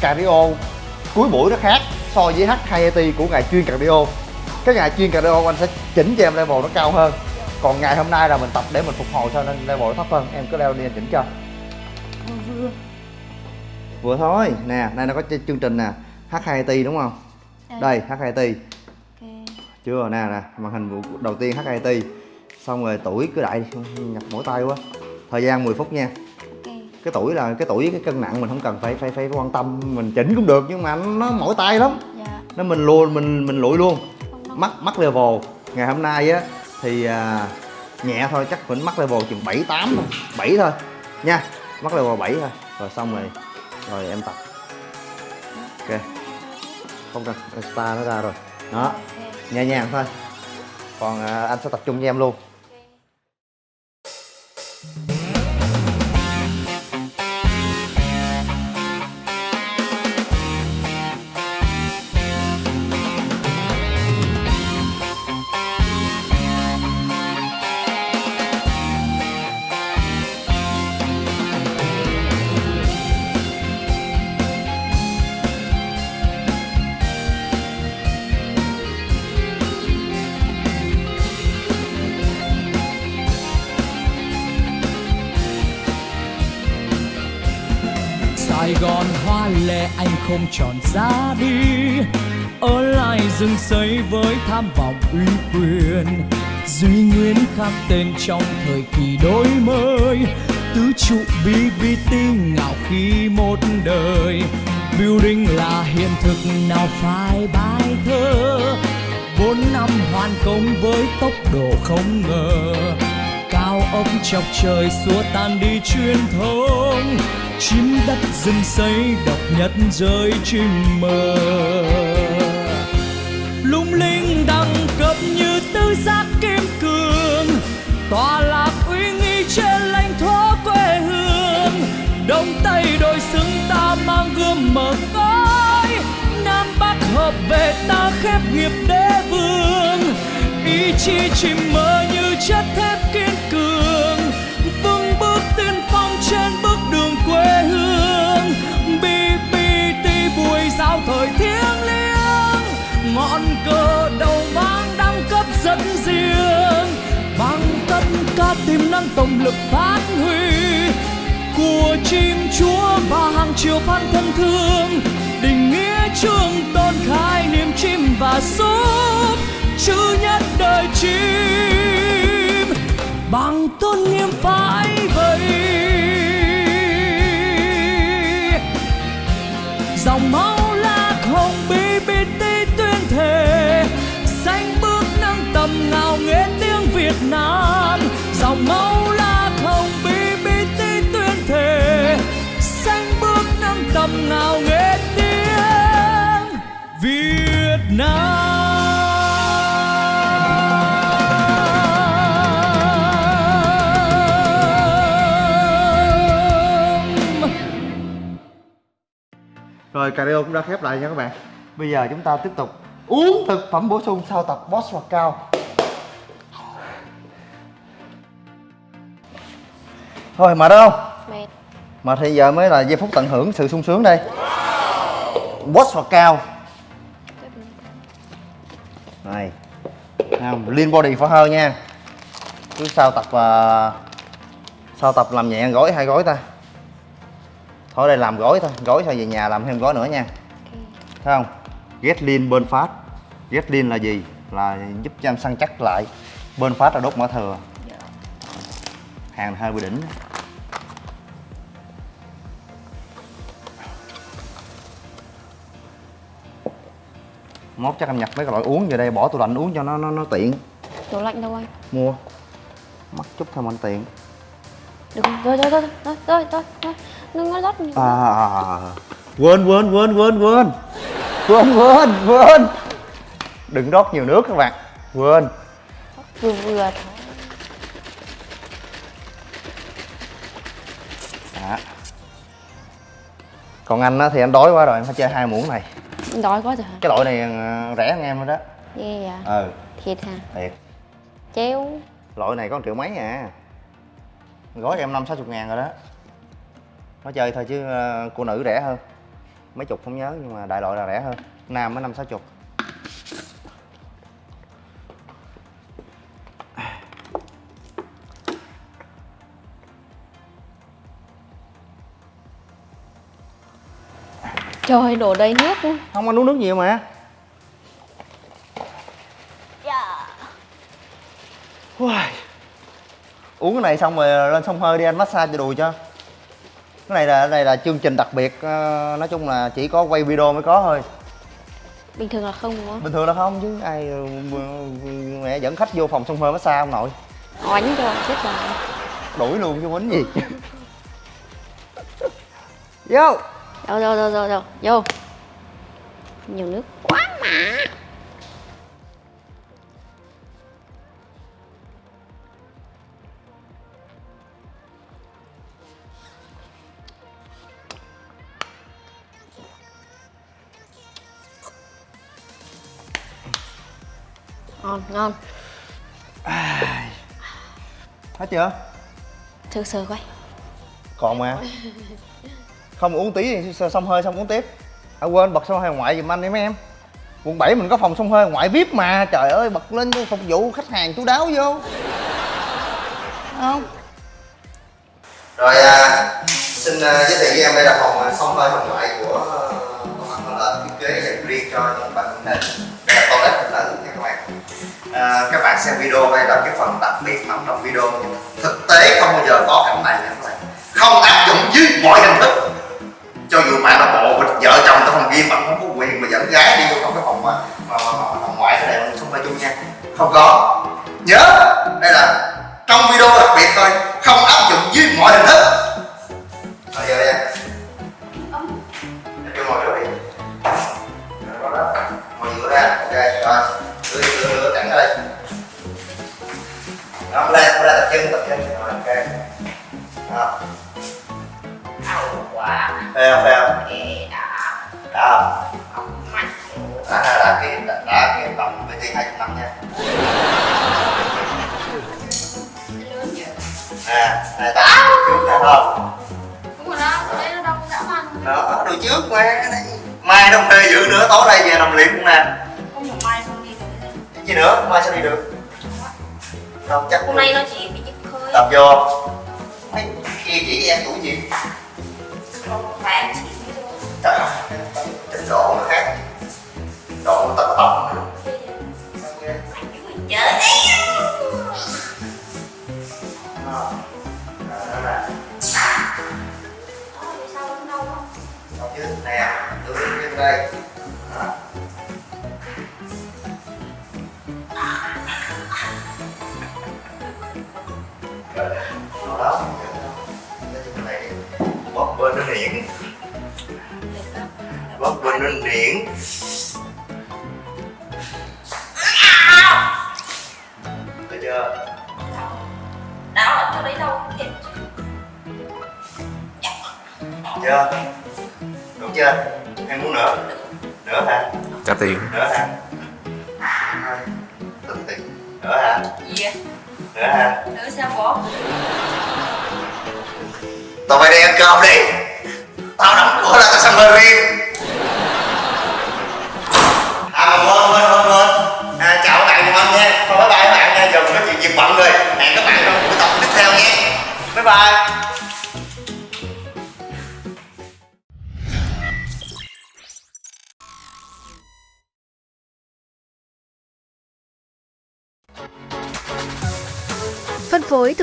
cardio cuối buổi nó khác so với H2T của ngày chuyên cardio. Cái ngày chuyên cardio anh sẽ chỉnh cho em level nó cao hơn. Còn ngày hôm nay là mình tập để mình phục hồi thôi nên level nó thấp hơn. Em cứ leo đi anh chỉnh cho vừa thôi. Nè đây nó có ch- chương trình nè. H2AT đúng không? Đây H2AT ok. Chưa nè nè màn hình đầu tiên H2AT xong rồi tuổi cứ đại nhập mỗi tay quá. Thời gian 10 phút nha. Cái tuổi là cái tuổi cái cân nặng mình không cần phải phải phải quan tâm mình chỉnh cũng được nhưng mà nó mỏi tay lắm. Dạ. Nó mình luôn mình mình lụi luôn. Mắc mắc level. Ngày hôm nay á thì à, nhẹ thôi chắc mình mắc level chừng 7 8 thôi. 7 thôi. Nha mắc level 7 thôi. Rồi xong rồi rồi em tập. Ok. Không cần star nó ra rồi. Đó. Nhẹ nhàng thôi. Còn à, anh sẽ tập trung với em luôn hoa anh không chọn ra đi. Ở lại rừng xây với tham vọng uy quyền, Duy Nguyên khắc tên trong thời kỳ đổi mới. Tứ trụ BBT ngạo khi một đời, Building là hiện thực nào phải bài thơ. Bốn năm hoàn công với tốc độ không ngờ ốc chọc trời xua tan đi truyền thống Chim đất rừng xây độc nhất rơi chim mơ. lung linh đẳng cấp như tứ giác kim cương. Tòa lạc uy nghi trên lãnh thổ quê hương. Đông tây đôi xứng ta mang gươm mở cõi, nam bắc hợp về ta khép nghiệp đế vương. Ý chí chim mơ như chất thép kiên tất tiềm năng tổng lực phát huy. Của chim chúa và hàng triệu fan thân thương, định nghĩa trường tôn khai niềm chim và súp, chữ nhất đời chim. Bằng tôn nghiêm phải vậy dòng máu lạc hồng BBT tuyên thề xanh bước nâng tầm ngào nghe tiếng Việt Nam dòng máu lạc hồng tí tuyên thề. Xanh bước nâng tầm ngào nghe tiếng Việt Nam. Rồi cardio cũng đã khép lại nha các bạn. Bây giờ chúng ta tiếp tục uống thực phẩm bổ sung sau tập boss hoặc cao. Thôi mệt không? mệt. Mà thì giờ mới là giây phút tận hưởng sự sung sướng đây. Boss hoặc cao? Này không, Lean body for her nha. Cứ sau tập uh, Sau tập làm nhẹ gói hai gói ta. Thôi đây làm gói thôi. Gói thôi về nhà làm thêm gói nữa nha. Thấy không? Get lean burn fat Get lean là gì? Là giúp cho em săn chắc lại. Burn fat là đốt mỡ thừa Hàng hơi bị đỉnh. Mốt chắc em nhập mấy cái loại uống về đây bỏ tủ lạnh uống cho nó nó, nó tiện. Tủ lạnh đâu anh? Mua. Mắc chút thôi mà anh tiện. Được rồi rồi rồi rồi rồi rồi đừng có rót nhiều à, à, à, à. quên quên quên quên quên. Quên quên quên. Đừng rót nhiều nước các bạn. Quên. Vừa vừa thôi còn anh á thì anh đói quá rồi anh phải chơi hai muỗng này. Đói quá rồi hả cái loại này ờ, rẻ hơn em nữa đó. Ghê vậy? Ừ. Thiệt hả? Thiệt. Chéo. Loại này có một triệu mấy à. Gói em năm sáu chục ngàn rồi đó. Nó chơi thôi chứ ờ, cô nữ rẻ hơn. Mấy chục không nhớ nhưng mà đại loại là rẻ hơn. Nam mới năm sáu chục trời đổ đầy nước luôn. Không anh uống nước nhiều mà. Uầy. uống cái này xong rồi lên sông hơi đi anh massage cho đùi cho. Cái này là cái này là chương trình đặc biệt ờ, nói chung là chỉ có quay video mới có thôi. Bình thường là không đúng không? Bình thường là không chứ ai ờ, mẹ dẫn khách vô phòng sông hơi massage không nội oánh cho chết rồi. Đuổi luôn chứ quýnh gì. Vô đâu đâu đâu đâu đâu. Vô. Nhiều nước quá mà. Ngon ngon. Hết chưa? Sơ sơ quay còn mà không uống tí xong hơi xong uống tiếp. À quên bật xong hơi ngoại giùm anh đi mấy em. Quận 7 mình có phòng xong hơi ngoại vip mà. Trời ơi bật lên phục vụ khách hàng chú đáo vô. Không? Rồi à, xin uh, giới thiệu với em đây là phòng à, uh, sông hơi phòng ngoại của uh, công an thiết kế dành riêng cho những bạn nữ đây là toilet phụ nữ nha các bạn. À, các bạn xem video đây là cái phần đặc biệt nằm trong video. Thực tế không bao giờ có cảnh này nha các bạn. Không áp dụng dưới mọi hình thức cho dù bạn là bộ vợ chồng trong phòng riêng bạn không có quyền mà dẫn gái đi vô trong cái phòng ờ, mà, mà, mà, mà phòng ngoại cái này không phải chung nha. Không có. Nhớ. Đây là trong video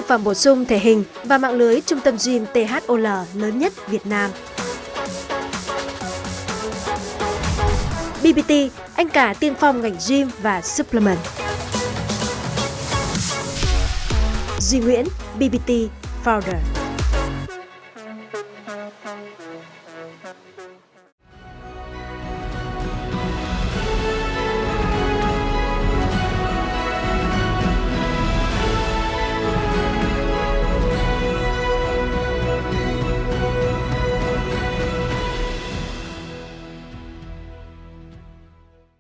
và phẩm bổ sung thể hình và mạng lưới trung tâm gym THOL lớn nhất Việt Nam. BBT, anh cả tiên phong ngành gym và supplement. Duy Nguyễn, BBT Founder.